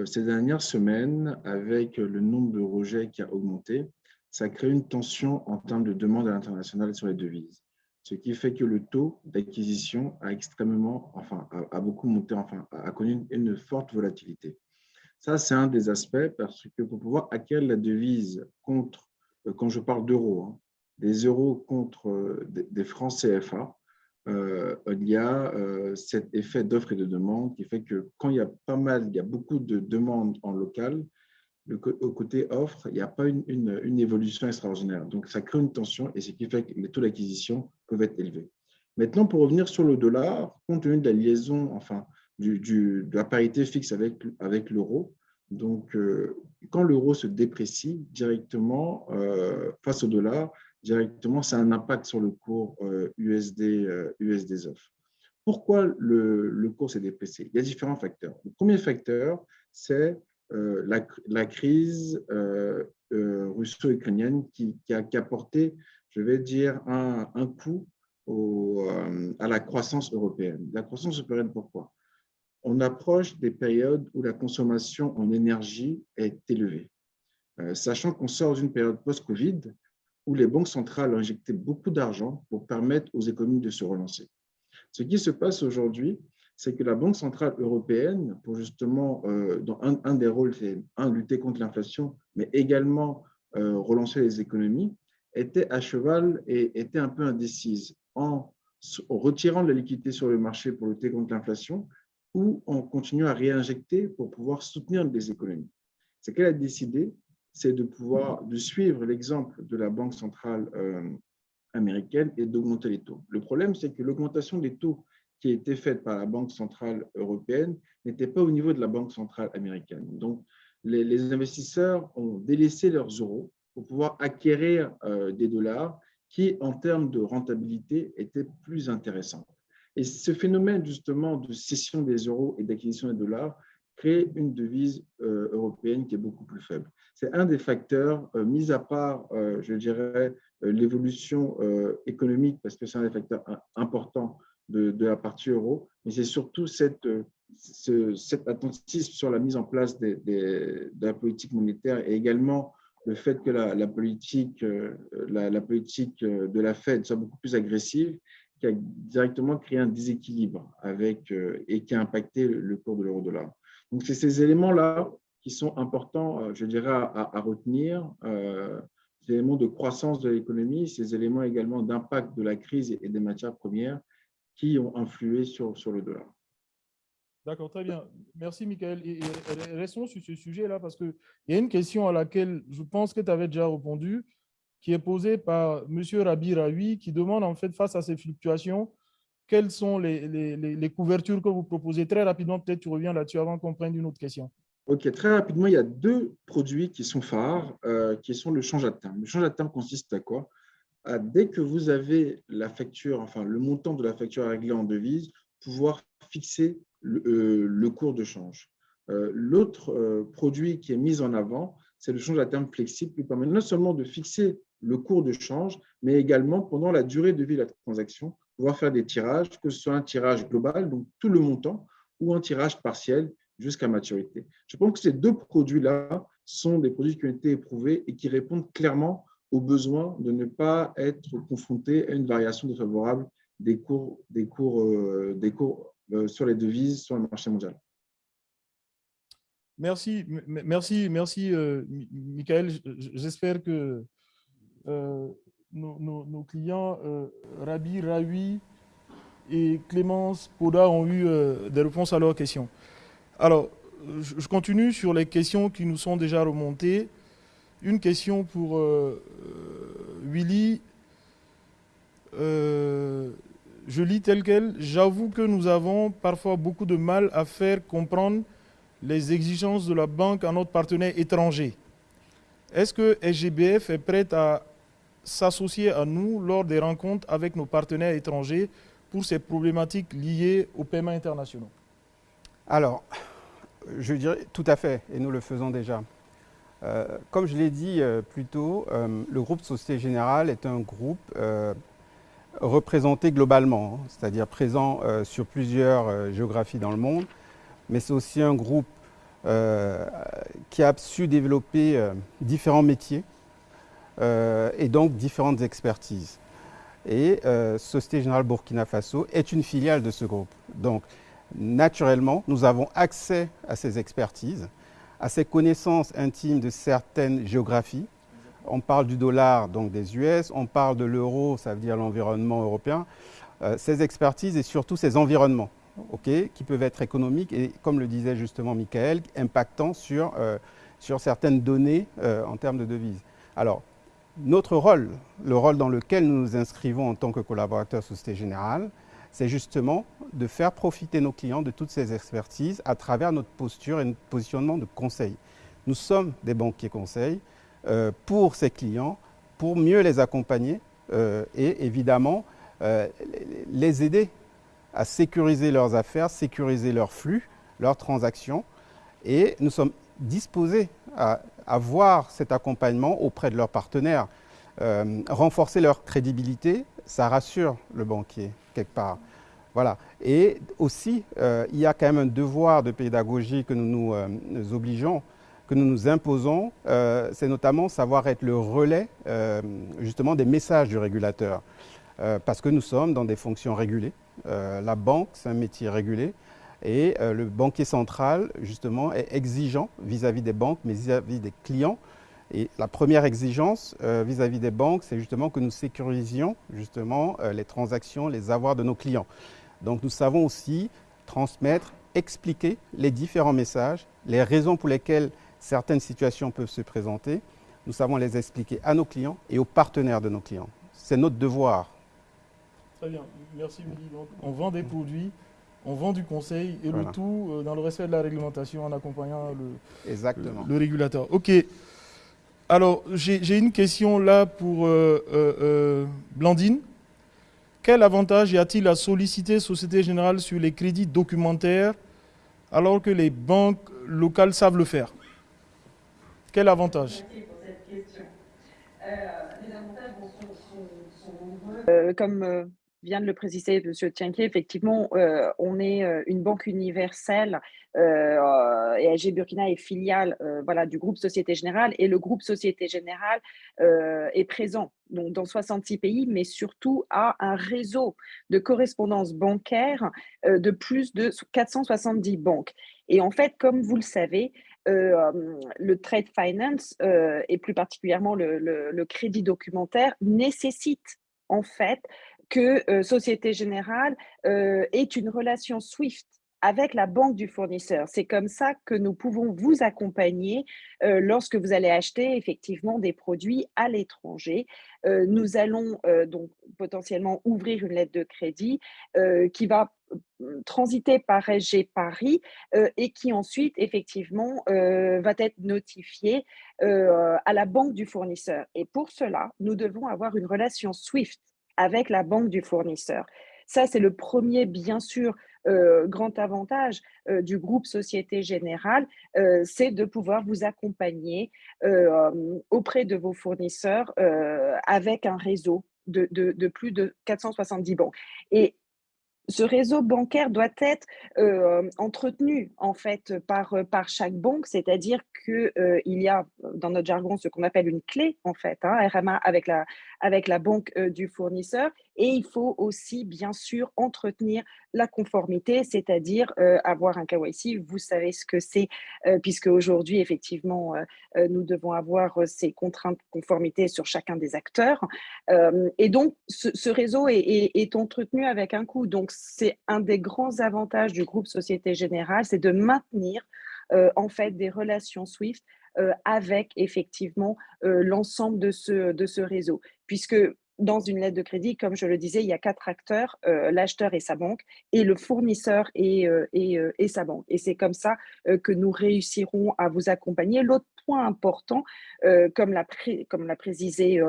ces dernières semaines, avec le nombre de rejets qui a augmenté, ça crée une tension en termes de demande à l'international sur les devises ce qui fait que le taux d'acquisition a extrêmement, enfin, a, beaucoup monté, enfin, a connu une, forte volatilité. Ça, c'est un des aspects parce que pour pouvoir acquérir la devise contre, euh, quand je parle d'euros, hein, des euros contre euh, des, francs CFA, euh, il y a cet effet d'offre et de demande qui fait que quand il y a pas mal, il y a beaucoup de demandes en local, au côté offre, il n'y a pas une, évolution extraordinaire. Donc, ça crée une tension et ce qui fait que les taux d'acquisition peuvent être élevés. Maintenant, pour revenir sur le dollar, compte tenu de la liaison, enfin, du, de la parité fixe avec, avec l'euro, donc, euh, quand l'euro se déprécie directement euh, face au dollar, directement, c'est un impact sur le cours USD, USD Pourquoi le, le cours s'est déprécié? Il y a différents facteurs. Le premier facteur, c'est la, la, crise russo-ukrainienne qui, qui, a, apporté, je vais dire, un, coup à la croissance européenne. La croissance européenne, pourquoi? On approche des périodes où la consommation en énergie est élevée. Euh, sachant qu'on sort d'une période post-Covid où les banques centrales ont injecté beaucoup d'argent pour permettre aux économies de se relancer. Ce qui se passe aujourd'hui, c'est que la Banque centrale européenne, pour justement, euh, dans un, des rôles, c'est un, lutter contre l'inflation, mais également euh, relancer les économies, était à cheval et était un peu indécise en, retirant de la liquidité sur le marché pour lutter contre l'inflation ou en continuant à réinjecter pour pouvoir soutenir les économies. Ce qu'elle a décidé, c'est de pouvoir de suivre l'exemple de la Banque centrale euh, américaine et d'augmenter les taux. Le problème, c'est que l'augmentation des taux qui été faite par la Banque centrale européenne n'était pas au niveau de la Banque centrale américaine. Donc, les, investisseurs ont délaissé leurs euros pour pouvoir acquérir euh, des dollars qui, en termes de rentabilité, étaient plus intéressants. Et ce phénomène, justement, de cession des euros et d'acquisition des dollars crée une devise euh, européenne qui est beaucoup plus faible. C'est un des facteurs, euh, mis à part, je dirais, l'évolution économique, parce que c'est un des facteurs importants de, la partie euro, mais c'est surtout cette, cet attentisme sur la mise en place de la politique monétaire et également le fait que la, politique, la, politique de la Fed soit beaucoup plus agressive, qui a directement créé un déséquilibre avec, et qui a impacté le cours de l'euro-dollar. Donc, c'est ces éléments-là qui sont importants, euh, je dirais, à, retenir. Euh, ces éléments de croissance de l'économie, ces éléments également d'impact de la crise et des matières premières qui ont influé sur, sur le dollar. D'accord, très bien. Merci, Michael. Et, restons sur ce sujet-là parce qu'il y a une question à laquelle je pense que tu avais déjà répondu, qui est posée par M. Rabi Raoui, qui demande en fait, face à ces fluctuations, quelles sont les, les, couvertures que vous proposez? Très rapidement, peut-être tu reviens là-dessus avant qu'on prenne une autre question. Ok, très rapidement, il y a deux produits qui sont phares, euh, qui sont le change à terme. Le change à terme consiste à quoi? À, Dès que vous avez la facture, enfin le montant de la facture à régler en devise, pouvoir fixer le, euh, cours de change. Euh, l'autre produit qui est mis en avant, c'est le change à terme flexible qui permet non seulement de fixer le cours de change, mais également pendant la durée de vie de la transaction, pouvoir faire des tirages, que ce soit un tirage global, donc tout le montant, ou un tirage partiel jusqu'à maturité. Je pense que ces deux produits-là sont des produits qui ont été éprouvés et qui répondent clairement au besoin de ne pas être confronté à une variation défavorable des cours, des cours, euh, des cours euh, sur les devises sur le marché mondial. Merci, merci, merci, euh, Michael. J'espère que nos, clients euh, Rabi, Raoui et Clémence Poda ont eu euh, des réponses à leurs questions. Alors, je, continue sur les questions qui nous sont déjà remontées. Une question pour euh, Willy. je lis tel quel. J'avoue que nous avons parfois beaucoup de mal à faire comprendre les exigences de la banque à notre partenaire étranger. Est-ce que SGBF est prête à s'associer à nous lors des rencontres avec nos partenaires étrangers pour ces problématiques liées aux paiements internationaux? Alors, je dirais tout à fait, et nous le faisons déjà. Euh, comme je l'ai dit euh, plus tôt, euh, le groupe Société Générale est un groupe représenté globalement, hein, c'est-à-dire présent sur plusieurs géographies dans le monde, mais c'est aussi un groupe qui a su développer différents métiers et donc différentes expertises. Et Société Générale Burkina Faso est une filiale de ce groupe. Donc, naturellement, nous avons accès à ces expertises, à ces connaissances intimes de certaines géographies. On parle du dollar, donc des US, on parle de l'euro, ça veut dire l'environnement européen. Euh, ces expertises et surtout ces environnements, qui peuvent être économiques et, comme le disait justement Michael, impactant sur, sur certaines données en termes de devises. Alors, notre rôle, le rôle dans lequel nous nous inscrivons en tant que collaborateurs Société Générale, c'est justement de faire profiter nos clients de toutes ces expertises à travers notre posture et notre positionnement de conseil. Nous sommes des banquiers conseils euh, pour ces clients pour mieux les accompagner et évidemment les aider à sécuriser leurs affaires, sécuriser leurs flux, leurs transactions. Et nous sommes disposés à avoir cet accompagnement auprès de leurs partenaires. Euh, renforcer leur crédibilité, ça rassure le banquier quelque part. Voilà. Et aussi, euh, il y a quand même un devoir de pédagogie que nous nous, euh, obligeons, que nous nous imposons, c'est notamment savoir être le relais justement des messages du régulateur. parce que nous sommes dans des fonctions régulées. la banque, c'est un métier régulé. Et euh, le banquier central, justement, est exigeant vis-à-vis des banques, mais vis-à-vis des clients. Et la première exigence euh, vis-à-vis des banques, c'est justement que nous sécurisions justement euh, les transactions, les avoirs de nos clients. Donc nous savons aussi transmettre, expliquer les différents messages, les raisons pour lesquelles certaines situations peuvent se présenter. Nous savons les expliquer à nos clients et aux partenaires de nos clients. C'est notre devoir. Très bien, merci Willy. on vend des produits on vend du conseil et le tout euh, dans le respect de la réglementation en accompagnant le, Exactement. le, régulateur. Ok. Alors, j'ai une question là pour euh, euh, Blandine. Quel avantage y a-t-il à solliciter Société Générale sur les crédits documentaires alors que les banques locales savent le faire? Quel avantage? Merci pour cette question. les avantages sont, nombreux. comme vient de le préciser M. Tienquier, effectivement, euh, on est euh, une banque universelle euh, et AG Burkina est filiale voilà, du groupe Société Générale et le groupe Société Générale est présent donc, dans 66 pays, mais surtout a un réseau de correspondance bancaire de plus de 470 banques. Et en fait, comme vous le savez, le trade finance et plus particulièrement le crédit documentaire nécessite en fait que euh, Société Générale euh, est une relation SWIFT avec la banque du fournisseur. C'est comme ça que nous pouvons vous accompagner euh, lorsque vous allez acheter effectivement des produits à l'étranger. nous allons donc potentiellement ouvrir une lettre de crédit qui va transiter par SG Paris et qui ensuite effectivement va être notifiée à la banque du fournisseur. Et pour cela, nous devons avoir une relation SWIFT avec la banque du fournisseur. Ça, c'est le premier, bien sûr, euh, grand avantage euh, du groupe Société Générale, euh, c'est de pouvoir vous accompagner auprès de vos fournisseurs avec un réseau de, de, plus de 470 banques. Et ce réseau bancaire doit être euh, entretenu en fait par, euh, chaque banque, c'est-à-dire qu'il euh, y a dans notre jargon ce qu'on appelle une clé en fait, hein, RMA avec la, avec la banque du fournisseur, et il faut aussi bien sûr entretenir la conformité, c'est-à-dire avoir un KYC. Vous savez ce que c'est, puisque aujourd'hui effectivement nous devons avoir ces contraintes de conformité sur chacun des acteurs, et donc ce, réseau est, est, entretenu avec un coût. Donc c'est un des grands avantages du groupe Société Générale, c'est de maintenir euh, en fait des relations SWIFT euh, avec effectivement euh, l'ensemble de ce, de ce réseau. Puisque dans une lettre de crédit, comme je le disais, il y a quatre acteurs, l'acheteur et sa banque, et le fournisseur et, et, sa banque. Et c'est comme ça que nous réussirons à vous accompagner. L'autre point important, comme l'a comme précisé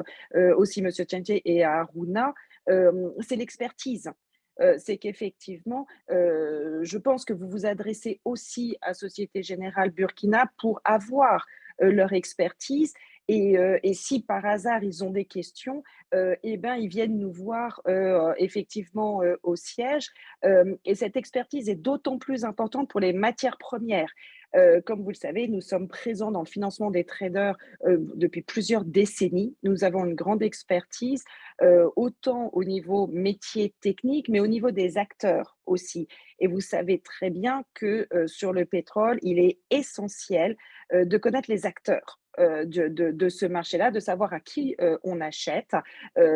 aussi M. Tientier et Aruna, c'est l'expertise. Euh, c'est qu'effectivement, euh, je pense que vous vous adressez aussi à Société Générale Burkina pour avoir euh, leur expertise et, si par hasard ils ont des questions, eh ben, ils viennent nous voir effectivement au siège. et cette expertise est d'autant plus importante pour les matières premières. Euh, comme vous le savez, nous sommes présents dans le financement des traders euh, depuis plusieurs décennies. Nous avons une grande expertise, euh, autant au niveau métier technique, mais au niveau des acteurs aussi. Et vous savez très bien que sur le pétrole, il est essentiel de connaître les acteurs. De, ce marché-là, de savoir à qui on achète,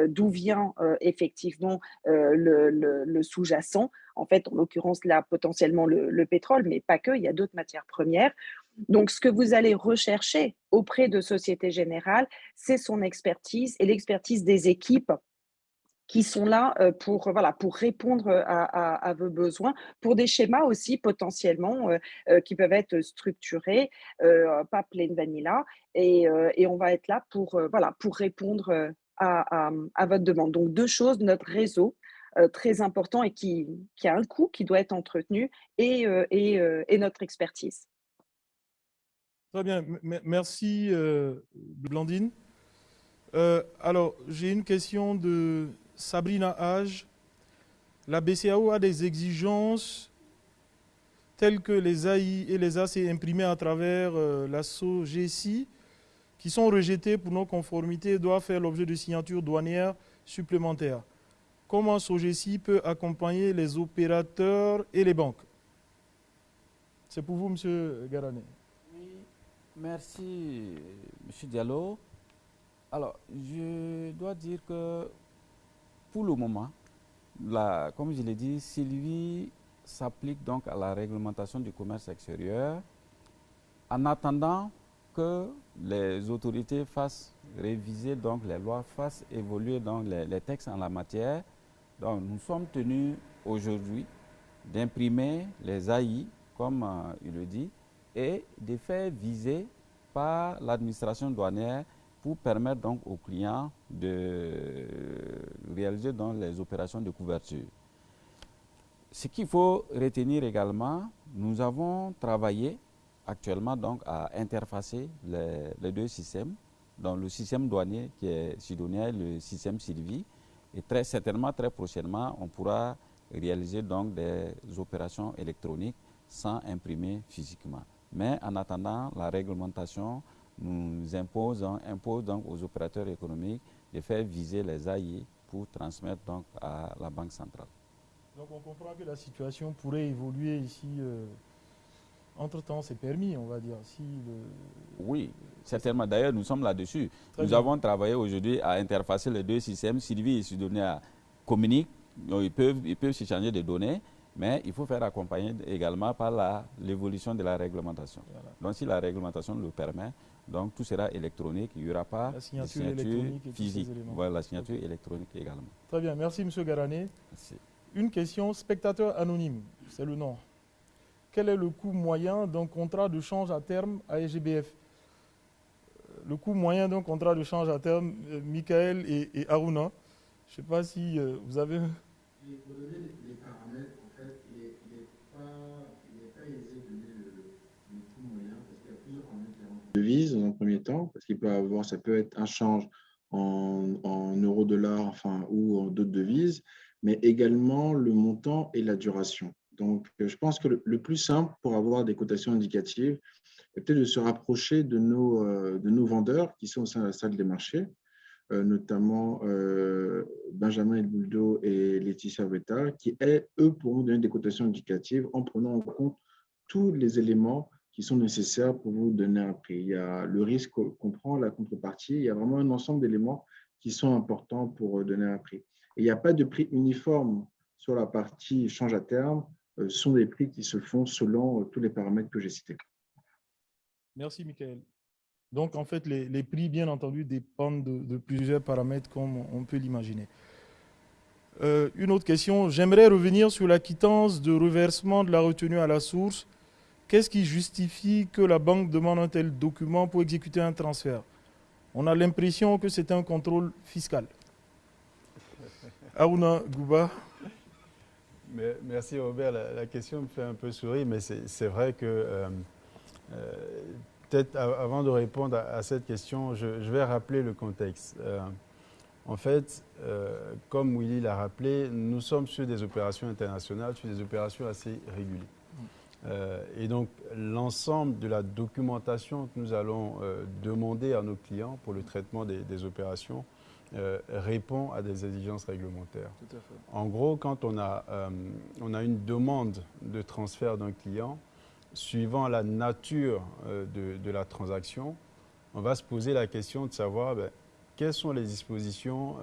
d'où vient effectivement le sous-jacent, en fait, en l'occurrence, là, potentiellement le, pétrole, mais pas que, il y a d'autres matières premières. Donc, ce que vous allez rechercher auprès de Société Générale, c'est son expertise et l'expertise des équipes qui sont là pour, voilà, pour répondre à, vos besoins, pour des schémas aussi potentiellement qui peuvent être structurés, pas plain vanilla, et, et, on va être là pour, voilà, pour répondre à, à, votre demande. Donc deux choses, notre réseau très important et qui, qui, a un coût qui doit être entretenu et, et, et notre expertise. Très bien, merci Blandine. alors, j'ai une question de Sabrina Hage. La BCAO a des exigences telles que les AI et les AC imprimés à travers la SOGSI qui sont rejetées pour non-conformité doivent faire l'objet de signatures douanières supplémentaires. Comment SOGESI peut accompagner les opérateurs et les banques? C'est pour vous, M. Garané. Oui, merci, M. Diallo. Alors, je dois dire que pour le moment, comme je l'ai dit, Sylvie s'applique donc à la réglementation du commerce extérieur. En attendant que les autorités fassent réviser donc les lois, fassent évoluer donc les, textes en la matière. Donc nous sommes tenus aujourd'hui d'imprimer les AI, comme euh, il le dit, et de faire viser par l'administration douanière pour permettre donc aux clients de réaliser donc les opérations de couverture. Ce qu'il faut retenir également, nous avons travaillé actuellement donc à interfacer les, deux systèmes, donc le système douanier qui est sidonien et le système Sylvie. Et très certainement, très prochainement, on pourra réaliser donc des opérations électroniques sans imprimer physiquement. Mais en attendant, la réglementation nous impose, impose donc aux opérateurs économiques de faire viser les AI pour transmettre donc à la Banque centrale. Donc on comprend que la situation pourrait évoluer ici euh, entre-temps, c'est permis, on va dire. Si Oui, certainement. D'ailleurs, nous sommes là-dessus. Nous avons travaillé aujourd'hui à interfacer les deux systèmes. Sylvie et Sidonia communiquent, ils peuvent, ils peuvent s'échanger des données, mais il faut faire accompagner également par l'évolution de la réglementation. Donc, si la réglementation le permet, donc tout sera électronique, il n'y aura pas la signature, électronique physique. Voilà, la signature électronique également. Très bien, merci M. Garané. Une question, spectateur anonyme, c'est le nom. Quel est le coût moyen d'un contrat de change à terme à SGBF euh, Le coût moyen d'un contrat de change à terme, euh, Michael et, et Aruna, je ne sais pas si euh, vous avez... Pour donner les paramètres, en fait, il n'est pas, aisé de donner le, coût moyen parce qu'il y a plusieurs dans un premier temps, parce qu'il peut avoir, ça peut être un change en, en euro-dollar enfin, ou en d'autres devises, mais également le montant et la duration. Donc, euh, je pense que le, plus simple pour avoir des cotations indicatives est peut-être de se rapprocher de nos, euh, de nos vendeurs qui sont au sein de la salle des marchés, euh, notamment Benjamin Elbouldo et Laetitia Vetta, qui, eux, pourront donner des cotations indicatives en prenant en compte tous les éléments qui sont nécessaires pour vous donner un prix. Il y a le risque qu'on prend, la contrepartie, il y a vraiment un ensemble d'éléments qui sont importants pour donner un prix. Il n'y a pas de prix uniforme sur la partie change à terme euh, sont des prix qui se font selon euh, tous les paramètres que j'ai cités. Merci, Michael. Donc, en fait, les, prix, bien entendu, dépendent de, plusieurs paramètres, comme on peut l'imaginer. Euh, une autre question, j'aimerais revenir sur la quittance de reversement de la retenue à la source. Qu'est-ce qui justifie que la banque demande un tel document pour exécuter un transfert? On a l'impression que c'est un contrôle fiscal. Aouna Gouba merci Robert. La, question me fait un peu sourire, mais c'est vrai que euh, euh, peut-être avant de répondre à, cette question, je, vais rappeler le contexte. Euh, en fait, comme Willy l'a rappelé, nous sommes sur des opérations internationales, sur des opérations assez régulières. Et donc, l'ensemble de la documentation que nous allons demander à nos clients pour le traitement des opérations euh, répond à des exigences réglementaires. En gros, quand on a, euh, on a une demande de transfert d'un client, suivant la nature euh, de, de, la transaction, on va se poser la question de savoir ben, quelles sont les dispositions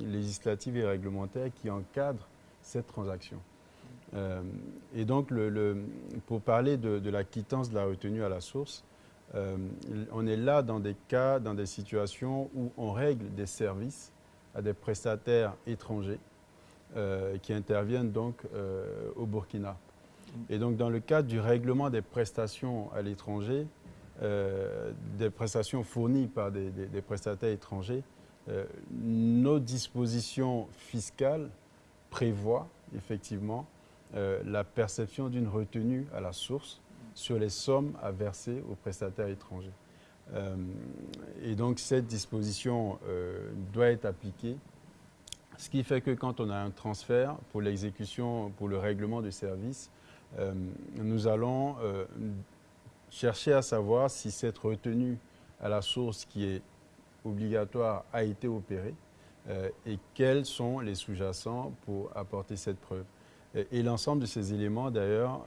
législatives et réglementaires qui encadrent cette transaction. Et donc, pour parler de, la quittance de la retenue à la source, euh, on est là dans des cas, dans des situations où on règle des services à des prestataires étrangers qui interviennent donc au Burkina. Et donc dans le cadre du règlement des prestations à l'étranger, des prestations fournies par des, prestataires étrangers, nos dispositions fiscales prévoient effectivement la perception d'une retenue à la source sur les sommes à verser aux prestataires étrangers. Euh, et donc cette disposition euh, doit être appliquée, ce qui fait que quand on a un transfert pour l'exécution, pour le règlement du service, euh, nous allons chercher à savoir si cette retenue à la source qui est obligatoire a été opérée et quels sont les sous-jacents pour apporter cette preuve. Et l'ensemble de ces éléments, d'ailleurs,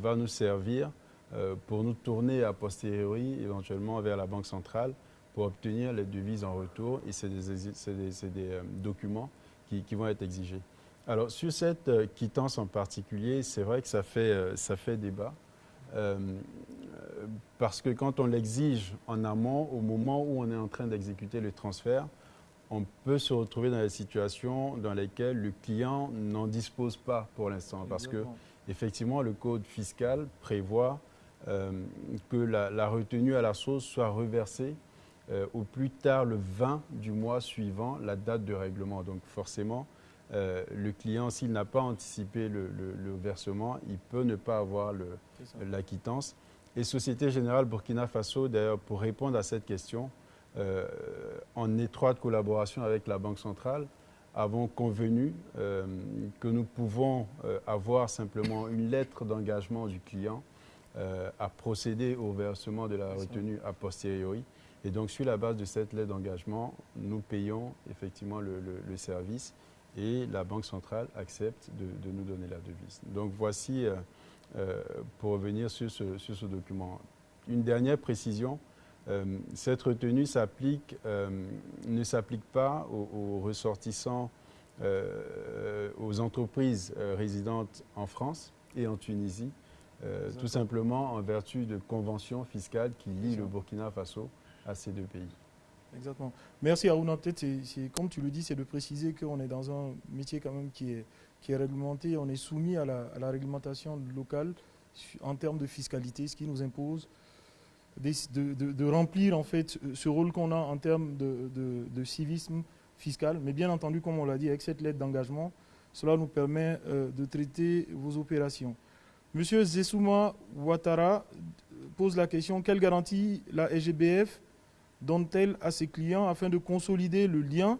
va nous servir euh, pour nous tourner a posteriori éventuellement vers la Banque centrale pour obtenir les devises en retour et c'est des, euh, documents qui, vont être exigés. Alors sur cette euh, quittance en particulier, c'est vrai que ça fait, ça fait débat. parce que quand on l'exige en amont, au moment où on est en train d'exécuter le transfert, on peut se retrouver dans des situations dans lesquelles le client n'en dispose pas pour l'instant. Parce que, effectivement, le code fiscal prévoit euh, que la, retenue à la source soit reversée euh, au plus tard le 20 du mois suivant la date de règlement. Donc forcément, euh, le client, s'il n'a pas anticipé le, versement, il peut ne pas avoir la quittance. Et Société Générale Burkina Faso, d'ailleurs, pour répondre à cette question, en étroite collaboration avec la Banque centrale, avons convenu que nous pouvons avoir simplement une lettre d'engagement du client euh, à procéder au versement de la retenue a posteriori. Et donc, sur la base de cette lettre d'engagement, nous payons effectivement le, service et la Banque centrale accepte de, nous donner la devise. Donc, voici, euh, euh, pour revenir sur ce, sur ce, document. Une dernière précision, cette retenue ne s'applique pas aux, aux ressortissants, aux entreprises résidentes en France et en Tunisie, euh, tout simplement en vertu de conventions fiscales qui lient le Burkina Faso à ces deux pays. Exactement. Merci Aruna. Peut-être, comme tu le dis, c'est de préciser qu'on est dans un métier quand même qui est, qui est réglementé. On est soumis à la, réglementation locale en termes de fiscalité, ce qui nous impose de, remplir en fait ce rôle qu'on a en termes de, civisme fiscal. Mais bien entendu, comme on l'a dit, avec cette lettre d'engagement, cela nous permet euh, de traiter vos opérations. Monsieur Zesuma Ouattara pose la question quelle garantie la SGBF donne-t-elle à ses clients afin de consolider le lien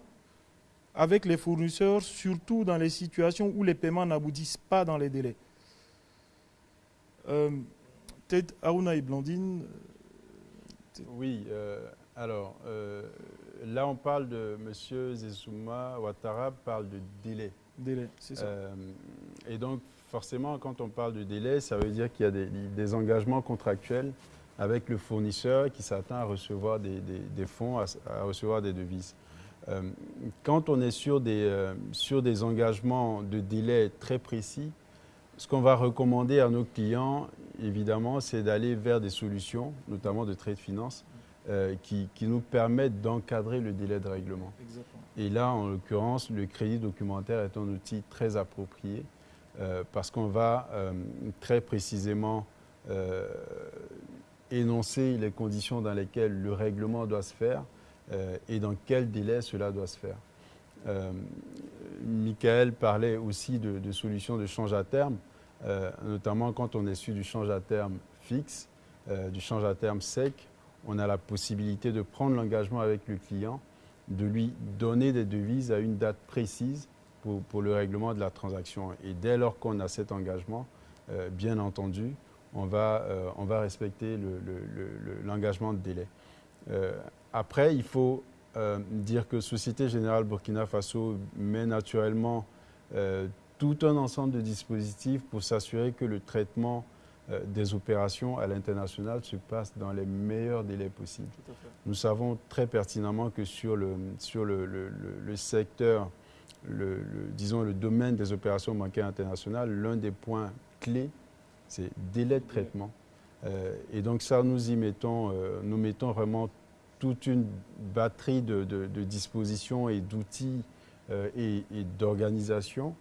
avec les fournisseurs, surtout dans les situations où les paiements n'aboutissent pas dans les délais? Euh, Peut-être Aruna et Blandine euh, Oui, euh, alors là on parle de Monsieur Zesuma Ouattara parle de délai. Délai, c'est ça. et donc forcément, quand on parle de délai, ça veut dire qu'il y a des, engagements contractuels avec le fournisseur qui s'attend à recevoir des, fonds, à, recevoir des devises. Euh, quand on est sur des, euh, sur des engagements de délai très précis, ce qu'on va recommander à nos clients, évidemment, c'est d'aller vers des solutions, notamment de trade finance, euh, qui, qui, nous permettent d'encadrer le délai de règlement. Et là, en l'occurrence, le crédit documentaire est un outil très approprié euh, parce qu'on va euh, très précisément énoncer les conditions dans lesquelles le règlement doit se faire et dans quel délai cela doit se faire. Michael parlait aussi de, solutions de change à terme, notamment quand on est sur du change à terme fixe, du change à terme sec, on a la possibilité de prendre l'engagement avec le client, de lui donner des devises à une date précise pour, le règlement de la transaction. Et dès lors qu'on a cet engagement, euh, bien entendu, on va, euh, on va respecter l'engagement de délai. Euh, après, il faut dire que Société Générale Burkina Faso met naturellement tout un ensemble de dispositifs pour s'assurer que le traitement des opérations à l'international se passe dans les meilleurs délais possibles. Nous savons très pertinemment que sur le, sur le, le secteur le, disons, le domaine des opérations bancaires internationales, l'un des points clés, c'est délai de traitement. Euh, et donc ça, nous y mettons, euh, nous mettons vraiment toute une batterie de, dispositions et d'outils et, d'organisation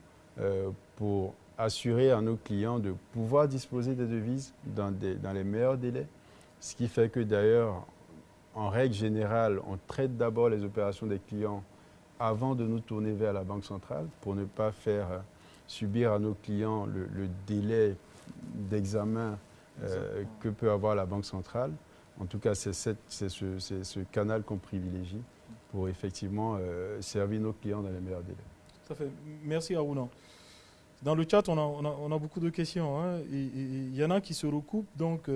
pour assurer à nos clients de pouvoir disposer des devises dans, dans les meilleurs délais. Ce qui fait que d'ailleurs, en règle générale, on traite d'abord les opérations des clients avant de nous tourner vers la Banque centrale pour ne pas faire euh, subir à nos clients le, délai d'examen euh, que peut avoir la Banque centrale. En tout cas, c'est ce, canal qu'on privilégie pour effectivement euh, servir nos clients dans les meilleurs délais. Tout à fait. Merci Aruna. Dans le chat, on a, beaucoup de questions. Hein, il y en a qui se recoupent. Donc,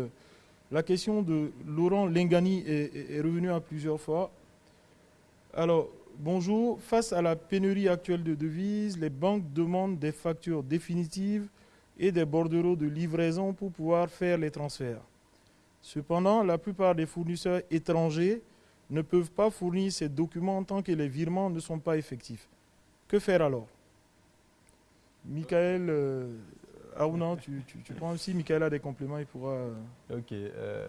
la question de Laurent Lengani est, revenue à plusieurs fois. Alors, bonjour. Face à la pénurie actuelle de devises, les banques demandent des factures définitives et des bordereaux de livraison pour pouvoir faire les transferts. Cependant, la plupart des fournisseurs étrangers ne peuvent pas fournir ces documents tant que les virements ne sont pas effectifs. Que faire alors? Michael, euh, ah tu, tu, prends aussi, Michael a des compléments, il pourra Ok. Euh,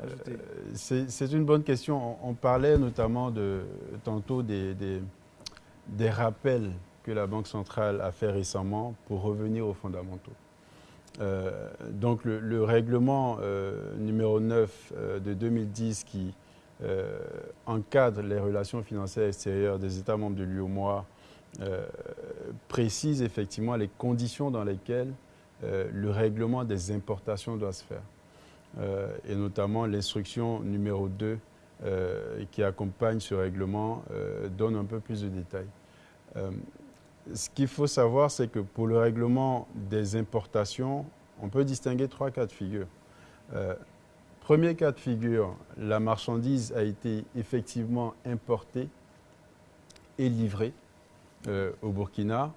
c'est une bonne question. On, parlait notamment de, tantôt des, des, rappels que la Banque centrale a fait récemment pour revenir aux fondamentaux. Euh, donc le, règlement euh, numéro 9 de 2010 qui encadre les relations financières extérieures des États membres de l'UOMOA précise effectivement les conditions dans lesquelles euh, le règlement des importations doit se faire. Euh, et notamment l'instruction numéro 2 euh, qui accompagne ce règlement donne un peu plus de détails. Ce qu'il faut savoir, c'est que pour le règlement des importations, on peut distinguer trois cas de figure. Premier cas de figure, la marchandise a été effectivement importée et livrée au Burkina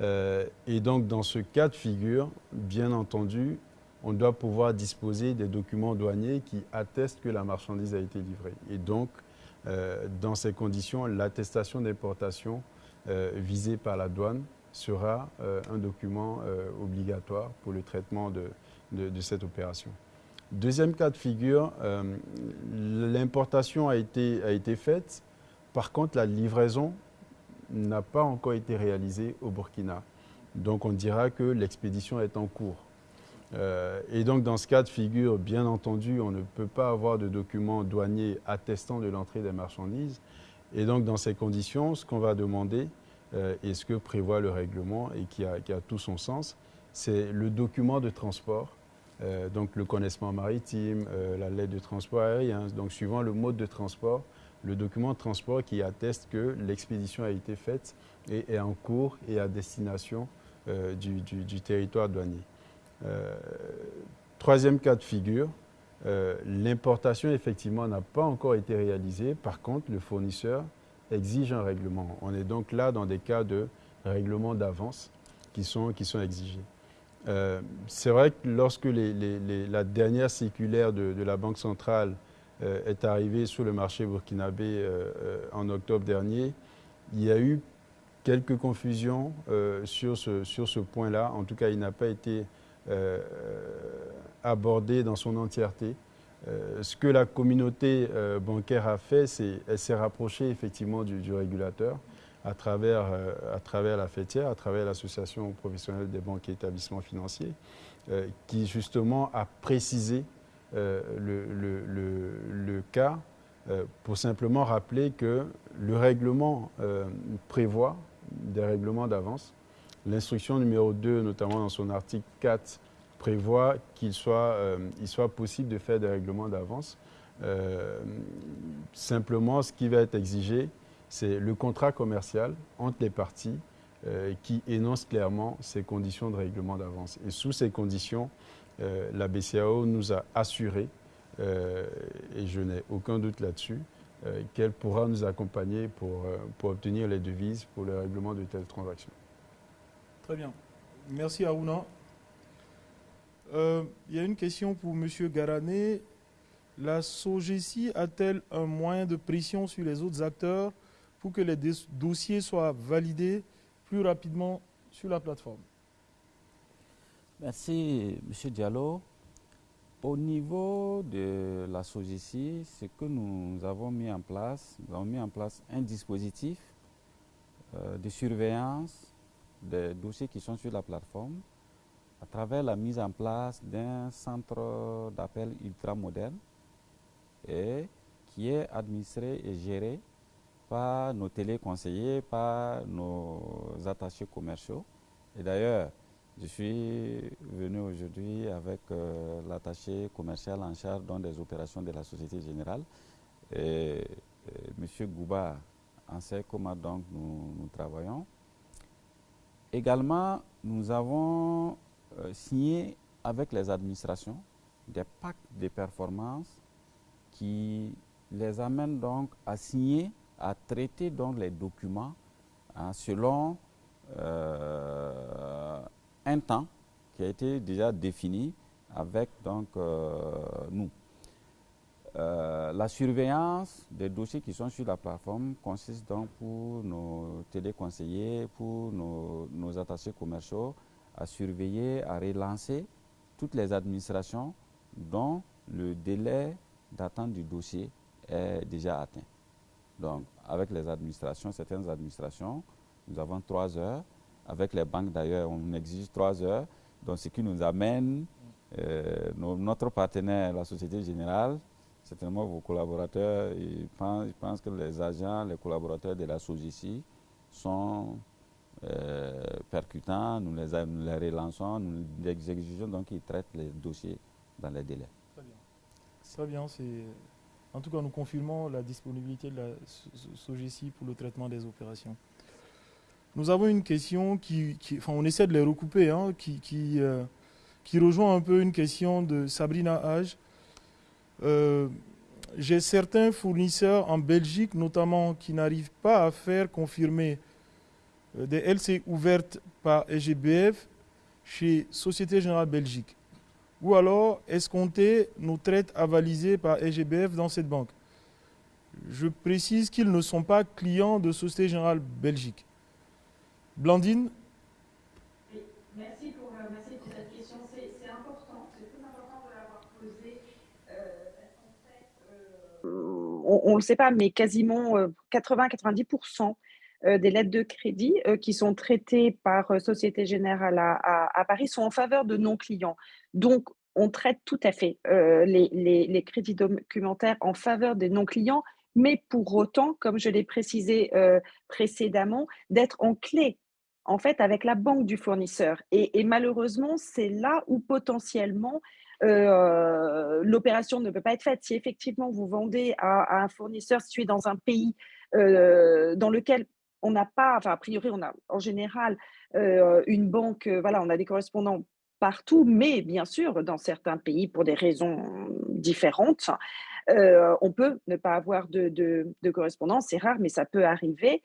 euh, et donc, dans ce cas de figure, bien entendu, on doit pouvoir disposer des documents douaniers qui attestent que la marchandise a été livrée. Et donc, euh, dans ces conditions, l'attestation d'importation euh, visée par la douane sera un document obligatoire pour le traitement de, cette opération. Deuxième cas de figure, l'importation a été, faite. Par contre, la livraison n'a pas encore été réalisé au Burkina. Donc on dira que l'expédition est en cours. Euh, et donc dans ce cas de figure, bien entendu, on ne peut pas avoir de documents douaniers attestant de l'entrée des marchandises. Et donc dans ces conditions, ce qu'on va demander, euh, et ce que prévoit le règlement et qui a, tout son sens, c'est le document de transport, euh, donc le connaissement maritime, la lettre de transport aérien, donc suivant le mode de transport, le document de transport qui atteste que l'expédition a été faite et est en cours et à destination euh, du, territoire douanier. Euh, troisième cas de figure, euh, l'importation effectivement n'a pas encore été réalisée. Par contre, le fournisseur exige un règlement. On est donc là dans des cas de règlement d'avance qui sont, qui sont exigés. C'est vrai que lorsque la dernière circulaire de, la Banque centrale euh, est arrivé sur le marché burkinabé euh, euh, en octobre dernier, il y a eu quelques confusions sur ce, sur ce point-là. En tout cas, il n'a pas été abordé dans son entièreté. ce que la communauté bancaire a fait, c'est qu'elle s'est rapprochée effectivement du, régulateur à travers, à travers la fêtière, à travers l'association professionnelle des banques et établissements financiers, qui justement a précisé euh, le, cas euh, pour simplement rappeler que le règlement euh, prévoit des règlements d'avance. L'instruction numéro 2, notamment dans son article 4, prévoit qu'il soit, il soit possible de faire des règlements d'avance. simplement, ce qui va être exigé, c'est le contrat commercial entre les parties qui énonce clairement ces conditions de règlement d'avance. Et sous ces conditions, euh, la BCAO nous a assuré, euh, et je n'ai aucun doute là-dessus, euh, qu'elle pourra nous accompagner pour obtenir les devises pour le règlement de telles transactions. Très bien. Merci Aruna. Il y a une question pour M. Garané. La SOGECI a-t-elle un moyen de pression sur les autres acteurs pour que les dossiers soient validés plus rapidement sur la plateforme? Merci, M. Diallo. Au niveau de la SOGICI, ce que nous avons mis en place, nous avons mis en place un dispositif euh, de surveillance des dossiers qui sont sur la plateforme à travers la mise en place d'un centre d'appel ultra moderne et qui est administré et géré par nos téléconseillers, par nos attachés commerciaux. Et d'ailleurs, je suis venu aujourd'hui avec euh, l'attaché commercial en charge des opérations de la Société Générale. Et, M. Gouba en sait comment donc nous, travaillons. Également, nous avons euh, signé avec les administrations des pactes de performance qui les amènent donc à signer, à traiter donc les documents hein, selon euh, un temps qui a été déjà défini avec donc, euh, nous. Euh, la surveillance des dossiers qui sont sur la plateforme consiste donc pour nos téléconseillers, pour nos, attachés commerciaux, à surveiller, à relancer toutes les administrations dont le délai d'attente du dossier est déjà atteint. Donc, avec les administrations, certaines administrations, nous avons trois heures. Avec les banques, d'ailleurs, on exige trois heures. Donc, ce qui nous amène, euh, notre partenaire, la Société Générale, certainement vos collaborateurs, ils pensent, que les agents, les collaborateurs de la SOGICI sont euh, percutants, nous les, les, relançons, nous les exigeons, donc ils traitent les dossiers dans les délais. Très bien. Très bien, c'est... En tout cas, nous confirmons la disponibilité de la SOGICI pour le traitement des opérations. Nous avons une question qui, enfin, on essaie de les recouper, hein, qui, qui, euh, qui, rejoint un peu une question de Sabrina Hage. Euh, j'ai certains fournisseurs en Belgique, notamment, qui n'arrivent pas à faire confirmer euh, des LC ouvertes par SGBF chez Société Générale Belgique. Ou alors escompter nos traites avalisées par SGBF dans cette banque. Je précise qu'ils ne sont pas clients de Société Générale Belgique. Blandine oui, merci, pour, euh, merci, pour, cette question. C'est important, c'est très important de l'avoir posée. Euh, fait, euh, on ne le sait pas, mais quasiment 80-90% des lettres de crédit qui sont traitées par Société Générale à, Paris sont en faveur de non-clients. Donc, on traite tout à fait les, crédits documentaires en faveur des non-clients, mais pour autant, comme je l'ai précisé précédemment, d'être en clé en fait, avec la banque du fournisseur. Et, malheureusement, c'est là où potentiellement euh, l'opération ne peut pas être faite. Si effectivement vous vendez à, un fournisseur situé dans un pays euh, dans lequel on n'a pas, enfin a priori on a en général euh, une banque, voilà, on a des correspondants partout, mais bien sûr dans certains pays pour des raisons différentes, on peut ne pas avoir de, de correspondance, c'est rare, mais ça peut arriver.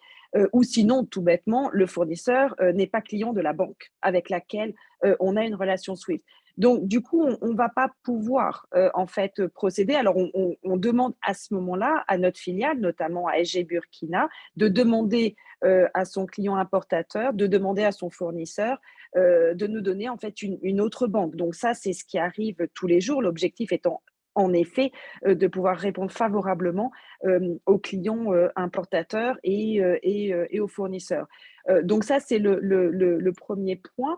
Ou sinon, tout bêtement, le fournisseur n'est pas client de la banque avec laquelle on a une relation SWIFT. Donc, du coup, on ne va pas pouvoir en fait procéder. Alors, on, demande à ce moment-là à notre filiale, notamment à SG Burkina, de demander à son client importateur, de demander à son fournisseur de nous donner en fait une autre banque. Donc, ça, c'est ce qui arrive tous les jours. L'objectif étant en effet, euh, de pouvoir répondre favorablement euh, aux clients euh, importateurs et, et, aux fournisseurs. donc ça, c'est le, premier point.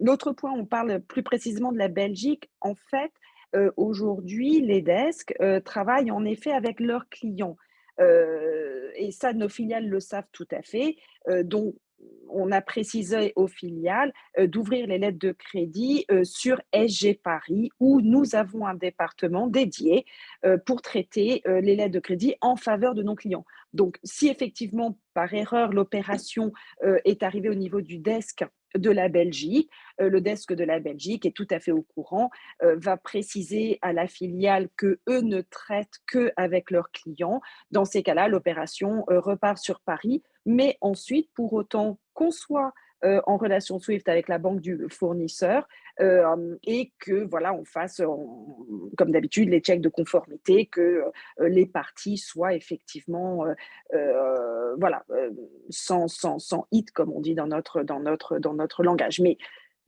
L'autre point, on parle plus précisément de la Belgique. En fait, aujourd'hui, les desks travaillent en effet avec leurs clients. et ça, nos filiales le savent tout à fait. donc, on a précisé aux filiales euh, d'ouvrir les lettres de crédit euh, sur SG Paris, où nous avons un département dédié euh, pour traiter les lettres de crédit en faveur de nos clients. Donc, si effectivement, par erreur, l'opération est arrivée au niveau du desk de la Belgique, le desk de la Belgique est tout à fait au courant, va préciser à la filiale que eux ne traitent que avec leurs clients. Dans ces cas-là, l'opération repart sur Paris mais ensuite, pour autant qu'on soit euh, en relation SWIFT avec la banque du fournisseur euh, et que voilà on fasse comme d'habitude les checks de conformité que euh, les parties soient effectivement voilà sans, sans, sans hit comme on dit dans notre dans notre dans notre langage mais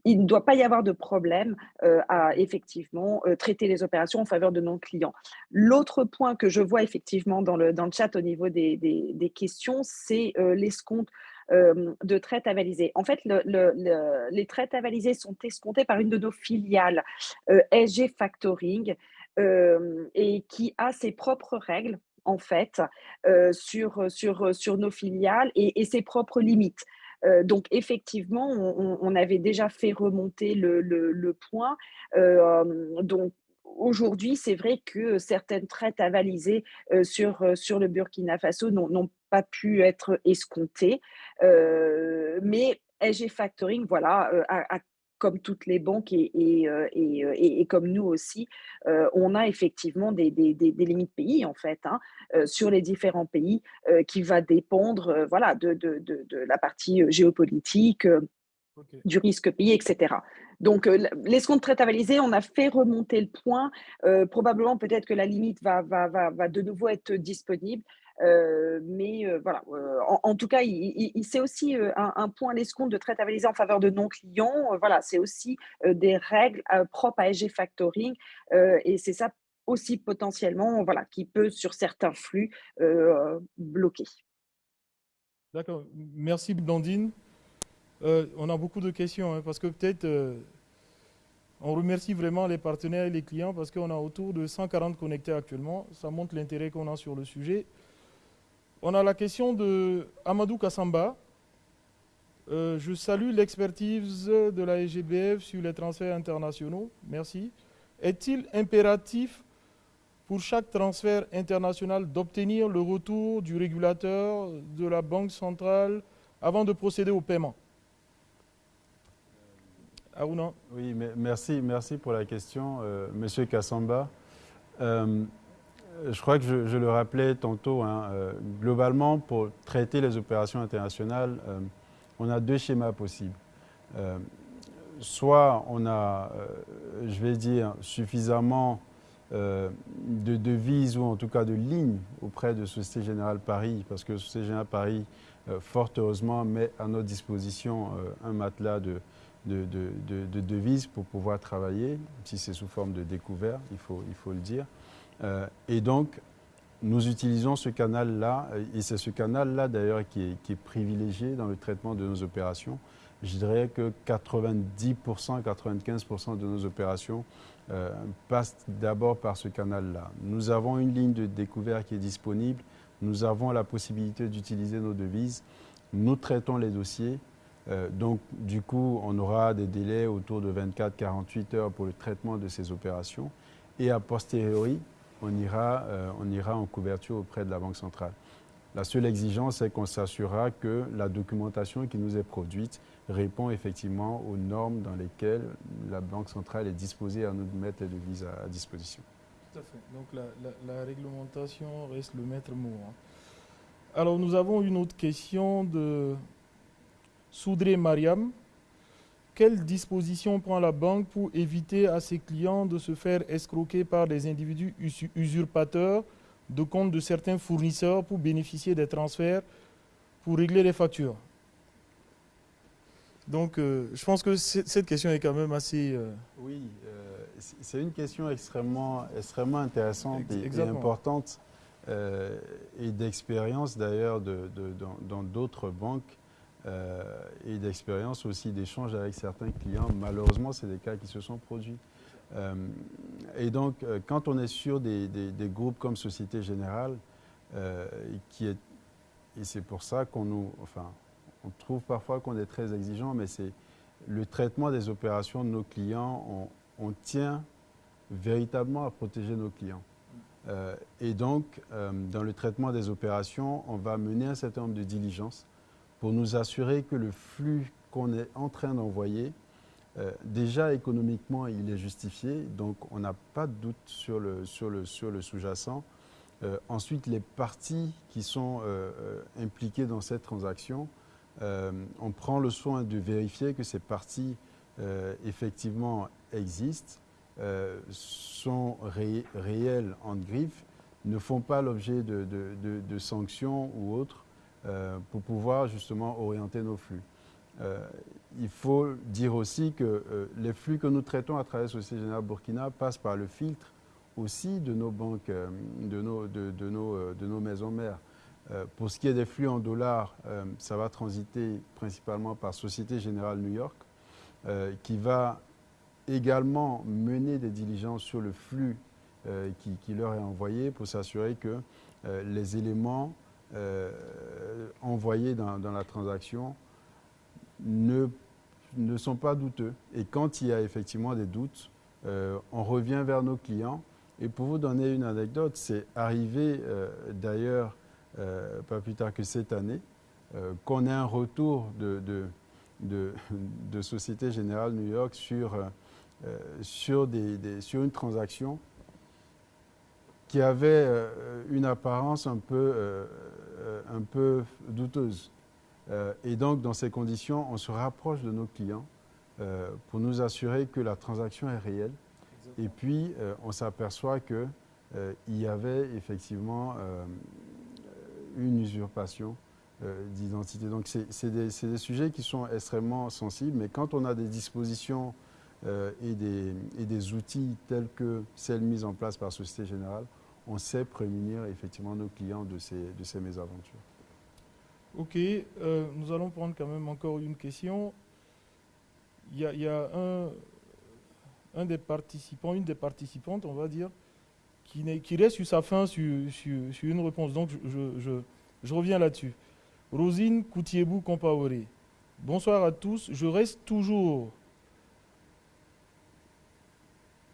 il ne doit pas y avoir de problème euh, à effectivement euh, traiter les opérations en faveur de nos clients. L'autre point que je vois effectivement dans le, dans le chat au niveau des, des, questions, c'est euh, l'escompte de traite avalisée. En fait, le, les traites avalisées sont escomptées par une de nos filiales, SG Factoring, et qui a ses propres règles en fait sur, sur, sur nos filiales et ses propres limites. Euh, donc effectivement, on, avait déjà fait remonter le, point. Euh, donc aujourd'hui, c'est vrai que certaines traites avalisées euh, sur, sur le Burkina Faso n'ont pas pu être escomptées. mais SG Factoring, voilà, a, comme toutes les banques et, et, et, et comme nous aussi, euh, on a effectivement des, des, des, limites pays en fait hein, sur les différents pays qui va dépendre voilà, de, de, de, la partie géopolitique, du risque pays, etc. Donc, l'escompte très avalisé, on a fait remonter le point. probablement, peut-être que la limite va, va, va, va, de nouveau être disponible. Euh, mais euh, voilà, euh, en, tout cas, c'est aussi un, point l'escompte de traite avalisée en faveur de non-clients. voilà, c'est aussi des règles propres à SG Factoring et c'est ça aussi potentiellement voilà, qui peut sur certains flux bloquer. D'accord, merci Blandine. on a beaucoup de questions hein, parce que peut-être on remercie vraiment les partenaires et les clients parce qu'on a autour de 140 connectés actuellement. Ça montre l'intérêt qu'on a sur le sujet. On a la question de Amadou Kassamba. Euh, je salue l'expertise de la SGBF sur les transferts internationaux. Merci. Est-il impératif pour chaque transfert international d'obtenir le retour du régulateur de la Banque centrale avant de procéder au paiement? Aruna Oui, merci, merci pour la question, euh, Monsieur Kassamba. Euh, je crois que je, le rappelais tantôt, hein, euh, globalement, pour traiter les opérations internationales, euh, on a deux schémas possibles. Euh, soit on a, je vais dire, suffisamment de devises ou en tout cas de lignes auprès de Société Générale Paris, parce que Société Générale Paris, fort heureusement, met à notre disposition un matelas de, de, de, devises pour pouvoir travailler, si c'est sous forme de découvert, il faut le dire. Euh, et donc, nous utilisons ce canal-là, euh, et c'est ce canal-là d'ailleurs qui, est, privilégié dans le traitement de nos opérations. Je dirais que 90%, 95% de nos opérations euh, passent d'abord par ce canal-là. Nous avons une ligne de découvert qui est disponible, nous avons la possibilité d'utiliser nos devises, nous traitons les dossiers. donc, du coup, on aura des délais autour de 24-48 heures pour le traitement de ces opérations. Et a posteriori, on ira, euh, on ira en couverture auprès de la Banque centrale. La seule exigence, c'est qu'on s'assurera que la documentation qui nous est produite répond effectivement aux normes dans lesquelles la Banque centrale est disposée à nous mettre les devises à, disposition. Tout à fait. Donc la, réglementation reste le maître mot. Hein. Alors nous avons une autre question de Soudré Mariam quelles dispositions prend la banque pour éviter à ses clients de se faire escroquer par des individus usurpateurs de comptes de certains fournisseurs pour bénéficier des transferts pour régler les factures? Donc, euh, je pense que cette question est quand même assez... Euh, oui, euh, c'est une question extrêmement, extrêmement intéressante et, importante et d'expérience d'ailleurs dans d'autres banques euh, et d'expérience aussi d'échange avec certains clients. Malheureusement, c'est des cas qui se sont produits. Euh, et donc, euh, quand on est sur des, groupes comme Société Générale, qui est, et c'est pour ça qu'on nous, enfin, on trouve parfois qu'on est très exigeant, mais c'est le traitement des opérations de nos clients, on tient véritablement à protéger nos clients. et donc, dans le traitement des opérations, on va mener un certain nombre de diligences pour nous assurer que le flux qu'on est en train d'envoyer, euh, déjà économiquement, il est justifié, donc on n'a pas de doute sur le, sur le, sous-jacent. Euh, ensuite, les parties qui sont euh, impliquées dans cette transaction, on prend le soin de vérifier que ces parties effectivement existent, sont réelles en griffe, ne font pas l'objet de, sanctions ou autres, pour pouvoir justement orienter nos flux. il faut dire aussi que les flux que nous traitons à travers Société Générale Burkina passent par le filtre aussi de nos banques, de nos, de, nos, de nos maisons mères. pour ce qui est des flux en dollars, ça va transiter principalement par Société Générale New York, qui va également mener des diligences sur le flux euh, qui, leur est envoyé pour s'assurer que euh, les éléments euh, envoyés dans, la transaction ne, ne sont pas douteux. Et quand il y a effectivement des doutes, on revient vers nos clients. Et pour vous donner une anecdote, c'est arrivé d'ailleurs, pas plus tard que cette année, qu'on ait un retour de, de, de, Société Générale New York sur euh, sur, des, sur une transaction qui avait euh, une apparence un peu, euh, un peu douteuse. et donc, dans ces conditions, on se rapproche de nos clients pour nous assurer que la transaction est réelle. Et puis, on s'aperçoit qu'il y avait effectivement une usurpation d'identité. Donc, c'est des, des, sujets qui sont extrêmement sensibles, mais quand on a des dispositions euh, et, des, et, des, outils tels que celles mises en place par Société Générale, on sait prémunir effectivement nos clients de ces, de ces mésaventures. Ok, euh, nous allons prendre quand même encore une question. Il y a, un, un, des participants, une des participantes, on va dire, qui, qui reste sur sa fin sur, sur, une réponse. Donc je, je, reviens là-dessus. Rosine Koutiebou Compaoré. Bonsoir à tous. Je reste toujours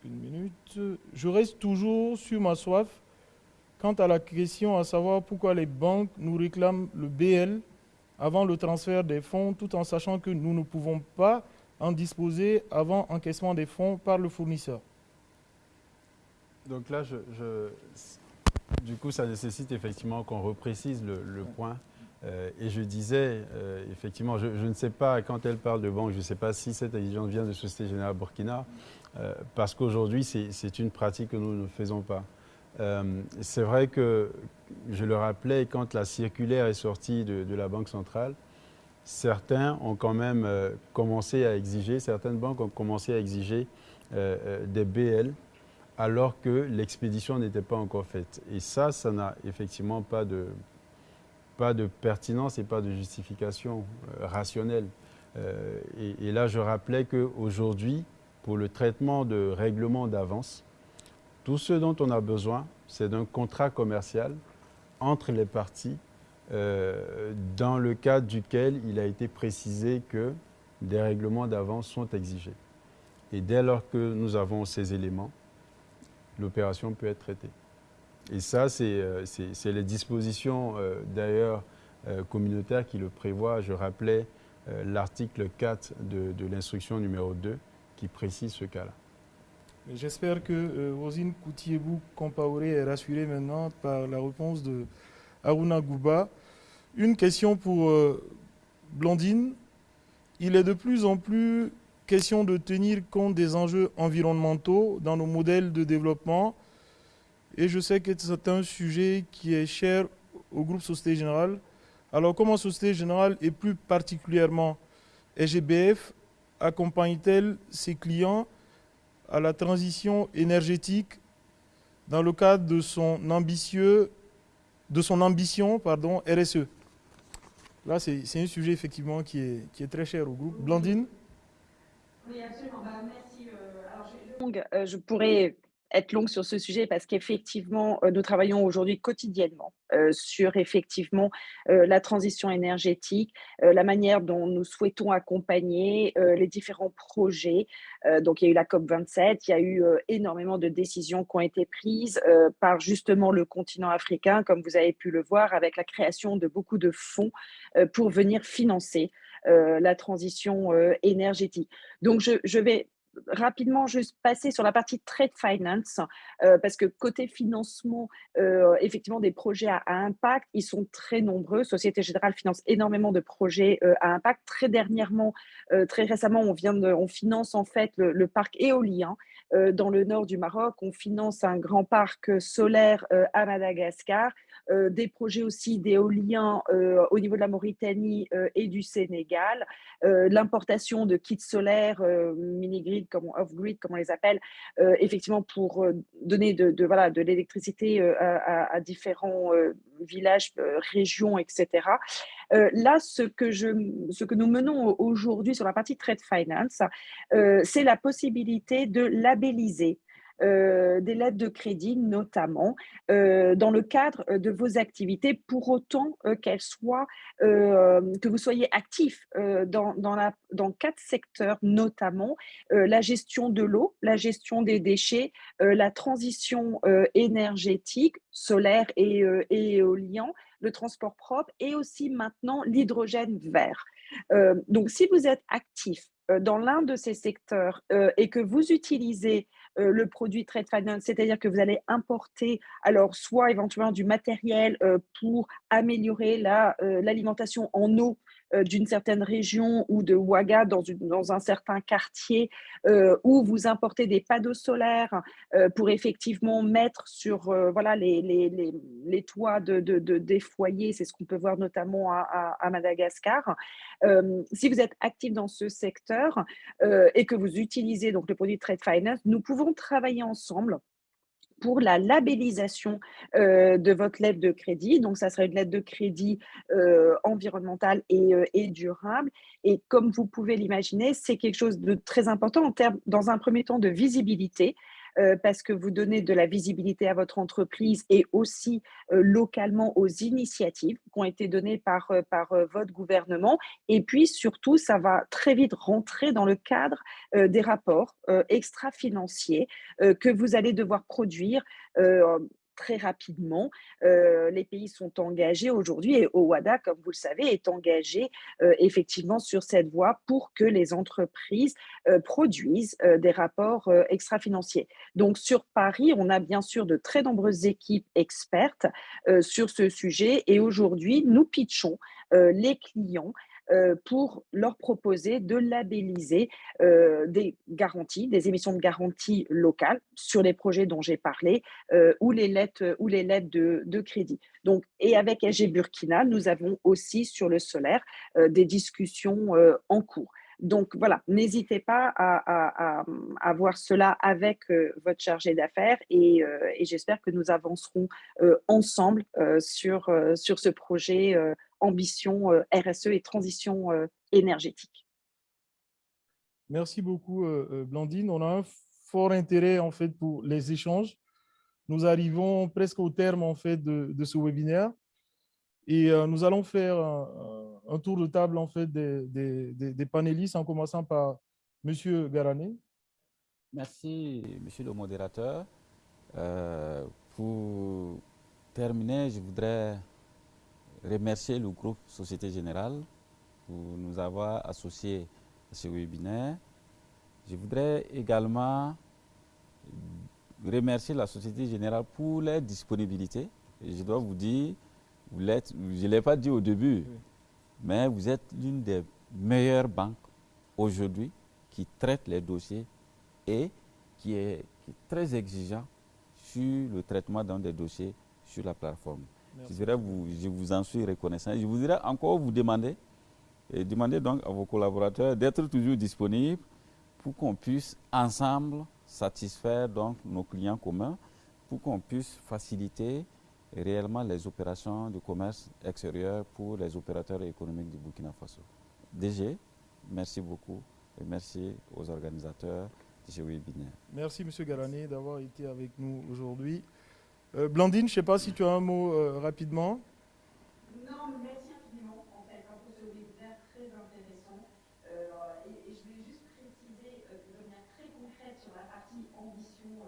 minute. Je reste toujours sur ma soif quant à la question à savoir pourquoi les banques nous réclament le BL avant le transfert des fonds, tout en sachant que nous ne pouvons pas en disposer avant encaissement des fonds par le fournisseur. Donc là, je, du coup, ça nécessite effectivement qu'on reprécise le, point. Euh, et je disais, euh, effectivement, je, je, ne sais pas, quand elle parle de banque, je ne sais pas si cette exigence vient de Société Générale Burkina, euh, parce qu'aujourd'hui, c'est une pratique que nous ne faisons pas. Euh, c'est vrai que, je le rappelais, quand la circulaire est sortie de, la Banque centrale, certains ont quand même euh, commencé à exiger, certaines banques ont commencé à exiger des BL alors que l'expédition n'était pas encore faite. Et ça, ça n'a effectivement pas de, pas de pertinence et pas de justification rationnelle. Et, et, là, je rappelais qu'aujourd'hui, pour le traitement de règlement d'avance. Tout ce dont on a besoin, c'est d'un contrat commercial entre les parties euh, dans le cadre duquel il a été précisé que des règlements d'avance sont exigés. Et dès lors que nous avons ces éléments, l'opération peut être traitée. Et ça, c'est euh, les dispositions euh, d'ailleurs communautaires qui le prévoient. Je rappelais l'article 4 de, de l'instruction numéro 2 qui précise ce cas-là. J'espère que euh, Rosine Koutiebou Compaoré est rassurée maintenant par la réponse de Aruna Gouba. Une question pour euh, Blandine. Il est de plus en plus question de tenir compte des enjeux environnementaux dans nos modèles de développement. Et je sais que c'est un sujet qui est cher au groupe Société Générale. Alors comment Société Générale et plus particulièrement SGBF accompagne-t-elle ses clients à la transition énergétique dans le cadre de son, ambitieux, de son ambition pardon, RSE Là, c'est un sujet effectivement qui est, très cher au groupe. Blandine? Oui, absolument. Bah, merci. Euh, alors, je, euh, je pourrais être longue sur ce sujet parce qu'effectivement, euh, nous travaillons aujourd'hui quotidiennement euh, sur effectivement euh, la transition énergétique, la manière dont nous souhaitons accompagner les différents projets. donc, il y a eu la COP27, il y a eu énormément de décisions qui ont été prises par justement le continent africain, comme vous avez pu le voir, avec la création de beaucoup de fonds pour venir financer la transition énergétique. Donc, je, je vais rapidement juste passer sur la partie trade finance, euh, parce que côté financement, euh, effectivement, des projets à, impact, ils sont très nombreux. Société Générale finance énormément de projets à impact. Très dernièrement, très récemment, on, vient on finance en fait le, parc éolien dans le nord du Maroc. On finance un grand parc solaire à Madagascar. des projets aussi d'éolien au niveau de la Mauritanie et du Sénégal, l'importation de kits solaires, mini-grid, comme off-grid, comme on les appelle, effectivement pour donner de, voilà, de l'électricité à, différents villages, régions, etc. là, ce que, je, ce que nous menons aujourd'hui sur la partie trade finance, c'est la possibilité de labelliser euh, des lettres de crédit notamment, euh, dans le cadre euh, de vos activités, pour autant qu'elles soient, que vous soyez actif dans, dans, quatre secteurs notamment, la gestion de l'eau, la gestion des déchets, la transition énergétique, solaire et éolien, le transport propre et aussi maintenant l'hydrogène vert. donc, si vous êtes actif dans l'un de ces secteurs et que vous utilisez euh, le produit trade finance, c'est-à-dire que vous allez importer alors soit éventuellement du matériel euh, pour améliorer euh, l'alimentation en eau d'une certaine région ou de Ouaga dans, dans un certain quartier euh, où vous importez des panneaux solaires euh, pour effectivement mettre sur voilà, les, les, les, toits de, de, des foyers, c'est ce qu'on peut voir notamment à, à, Madagascar. si vous êtes actif dans ce secteur et que vous utilisez donc le produit Trade Finance, nous pouvons travailler ensemble pour la labellisation euh, de votre lettre de crédit. Donc, ça serait une lettre de crédit euh, environnementale et, euh, et, durable. Et comme vous pouvez l'imaginer, c'est quelque chose de très important en termes, dans un premier temps, de visibilité. Euh, parce que vous donnez de la visibilité à votre entreprise et aussi euh, localement aux initiatives qui ont été données par, euh, par votre gouvernement. Et puis surtout, ça va très vite rentrer dans le cadre des rapports extra-financiers que vous allez devoir produire très rapidement. Euh, les pays sont engagés aujourd'hui et OWADA, comme vous le savez, est engagé euh, effectivement sur cette voie pour que les entreprises euh, produisent des rapports extra-financiers. Donc sur Paris, on a bien sûr de très nombreuses équipes expertes sur ce sujet et aujourd'hui, nous pitchons les clients pour leur proposer de labelliser euh, des garanties, des émissions de garantie locales sur les projets dont j'ai parlé euh, ou les lettres, ou les lettres de, crédit. Donc, et avec SG Burkina, nous avons aussi sur le solaire des discussions en cours. Donc voilà, n'hésitez pas à, voir cela avec votre chargé d'affaires et, et j'espère que nous avancerons ensemble sur, sur ce projet ambition euh, RSE et transition euh, énergétique. Merci beaucoup, euh, Blandine. On a un fort intérêt en fait pour les échanges. Nous arrivons presque au terme en fait de, ce webinaire et nous allons faire un, tour de table en fait des, des, panélistes en commençant par Monsieur Garané. Merci, Monsieur le modérateur. pour terminer, je voudrais remercier le groupe Société Générale pour nous avoir associés à ce webinaire. Je voudrais également remercier la Société Générale pour leur disponibilité. Et je dois vous dire, vous je ne l'ai pas dit au début, mais vous êtes l'une des meilleures banques aujourd'hui qui traite les dossiers et qui est, qui est très exigeant sur le traitement dans des dossiers sur la plateforme. Je, vous, je vous en suis reconnaissant. Je voudrais encore vous demander, et demander donc à vos collaborateurs d'être toujours disponibles pour qu'on puisse ensemble satisfaire donc nos clients communs, pour qu'on puisse faciliter réellement les opérations de commerce extérieur pour les opérateurs économiques du Burkina Faso. DG, merci beaucoup et merci aux organisateurs de ce webinaire. Merci M. Garani d'avoir été avec nous aujourd'hui. Euh, Blandine, je ne sais pas si tu as un mot euh, rapidement. Non, merci infiniment en fait pour ce webinaire très intéressant. Euh, et, je voulais juste préciser de manière très concrète sur la partie ambition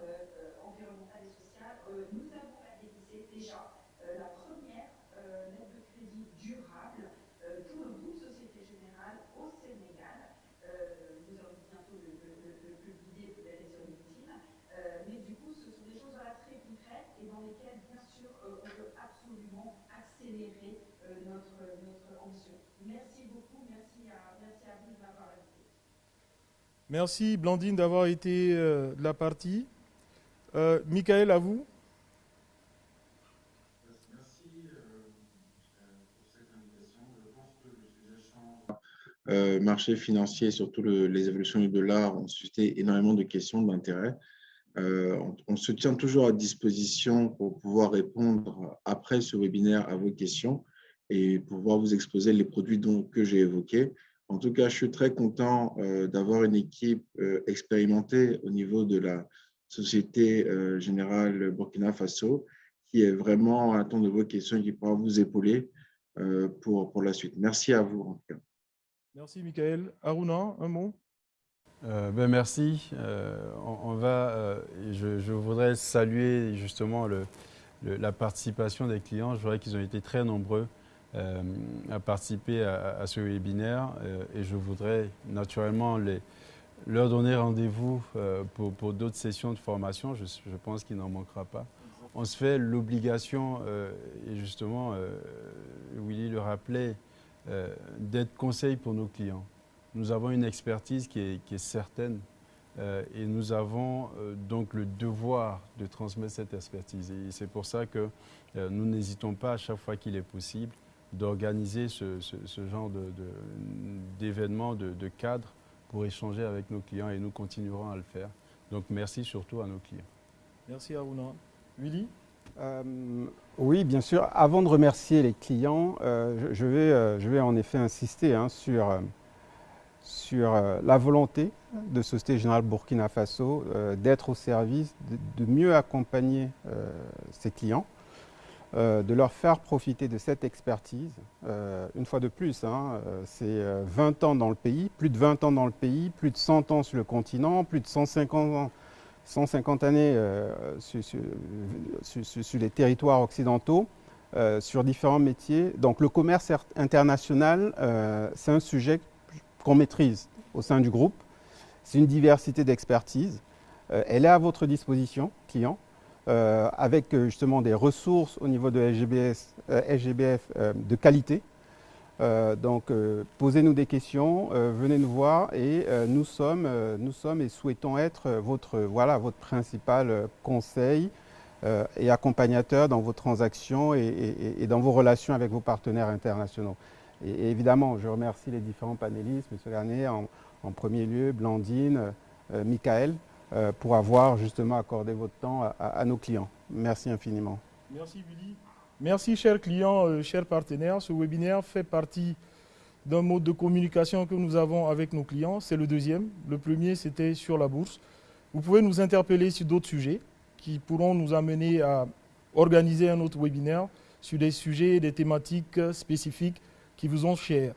environnementale et sociale. nous avons réalisé déjà la première lettre de crédit durable pour le groupe Société Générale au Sénégal. nous allons bientôt le, le, le, le publier Merci Blandine d'avoir été de la partie. Michael, à vous. Euh, marché financier et surtout les évolutions du dollar ont suscité énormément de questions d'intérêt. Euh, on, se tient toujours à disposition pour pouvoir répondre après ce webinaire à vos questions et pouvoir vous exposer les produits dont, que j'ai évoqués. En tout cas, je suis très content euh, d'avoir une équipe expérimentée au niveau de la Société Générale Burkina Faso qui est vraiment à temps de vos questions et qui pourra vous épauler pour, pour la suite. Merci à vous en tout cas. Merci, Michael. Aruna, un mot? Euh, ben merci. Euh, on, va, euh, je, voudrais saluer justement le, la participation des clients. Je voudrais qu'ils ont été très nombreux à participer à, ce webinaire et je voudrais naturellement leur donner rendez-vous pour, pour d'autres sessions de formation. Je, pense qu'il n'en manquera pas. On se fait l'obligation, et justement, Willy le rappelait, euh, d'être conseil pour nos clients. Nous avons une expertise qui est, certaine euh, et nous avons euh, donc le devoir de transmettre cette expertise. Et c'est pour ça que nous n'hésitons pas à chaque fois qu'il est possible d'organiser ce, genre d'événements, de, de, cadres pour échanger avec nos clients et nous continuerons à le faire. Donc merci surtout à nos clients. Merci à vous. Willy euh, oui, bien sûr. Avant de remercier les clients, euh, je, vais, euh, je vais en effet insister hein, sur, sur la volonté de Société Générale Burkina Faso d'être au service, de, mieux accompagner ses clients, de leur faire profiter de cette expertise. une fois de plus, hein, c'est 20 ans dans le pays, plus de 20 ans dans le pays, plus de 100 ans sur le continent, plus de 150 ans 150 années euh, sur, les territoires occidentaux, euh, sur différents métiers. Donc le commerce international, euh, c'est un sujet qu'on maîtrise au sein du groupe. C'est une diversité d'expertise. elle est à votre disposition, client, avec justement des ressources au niveau de SGBS, SGBF de qualité euh, donc, euh, posez-nous des questions, euh, venez nous voir et nous, sommes, nous sommes et souhaitons être votre, voilà, votre principal conseil et accompagnateur dans vos transactions et, dans vos relations avec vos partenaires internationaux. Et, évidemment, je remercie les différents panélistes, M. Garnier en, en, premier lieu, Blandine, Michael, pour avoir justement accordé votre temps à, nos clients. Merci infiniment. Merci, Willy. Merci, chers clients, euh, chers partenaires. Ce webinaire fait partie d'un mode de communication que nous avons avec nos clients. C'est le deuxième. Le premier, c'était sur la bourse. Vous pouvez nous interpeller sur d'autres sujets qui pourront nous amener à organiser un autre webinaire sur des sujets et des thématiques spécifiques qui vous ont chers.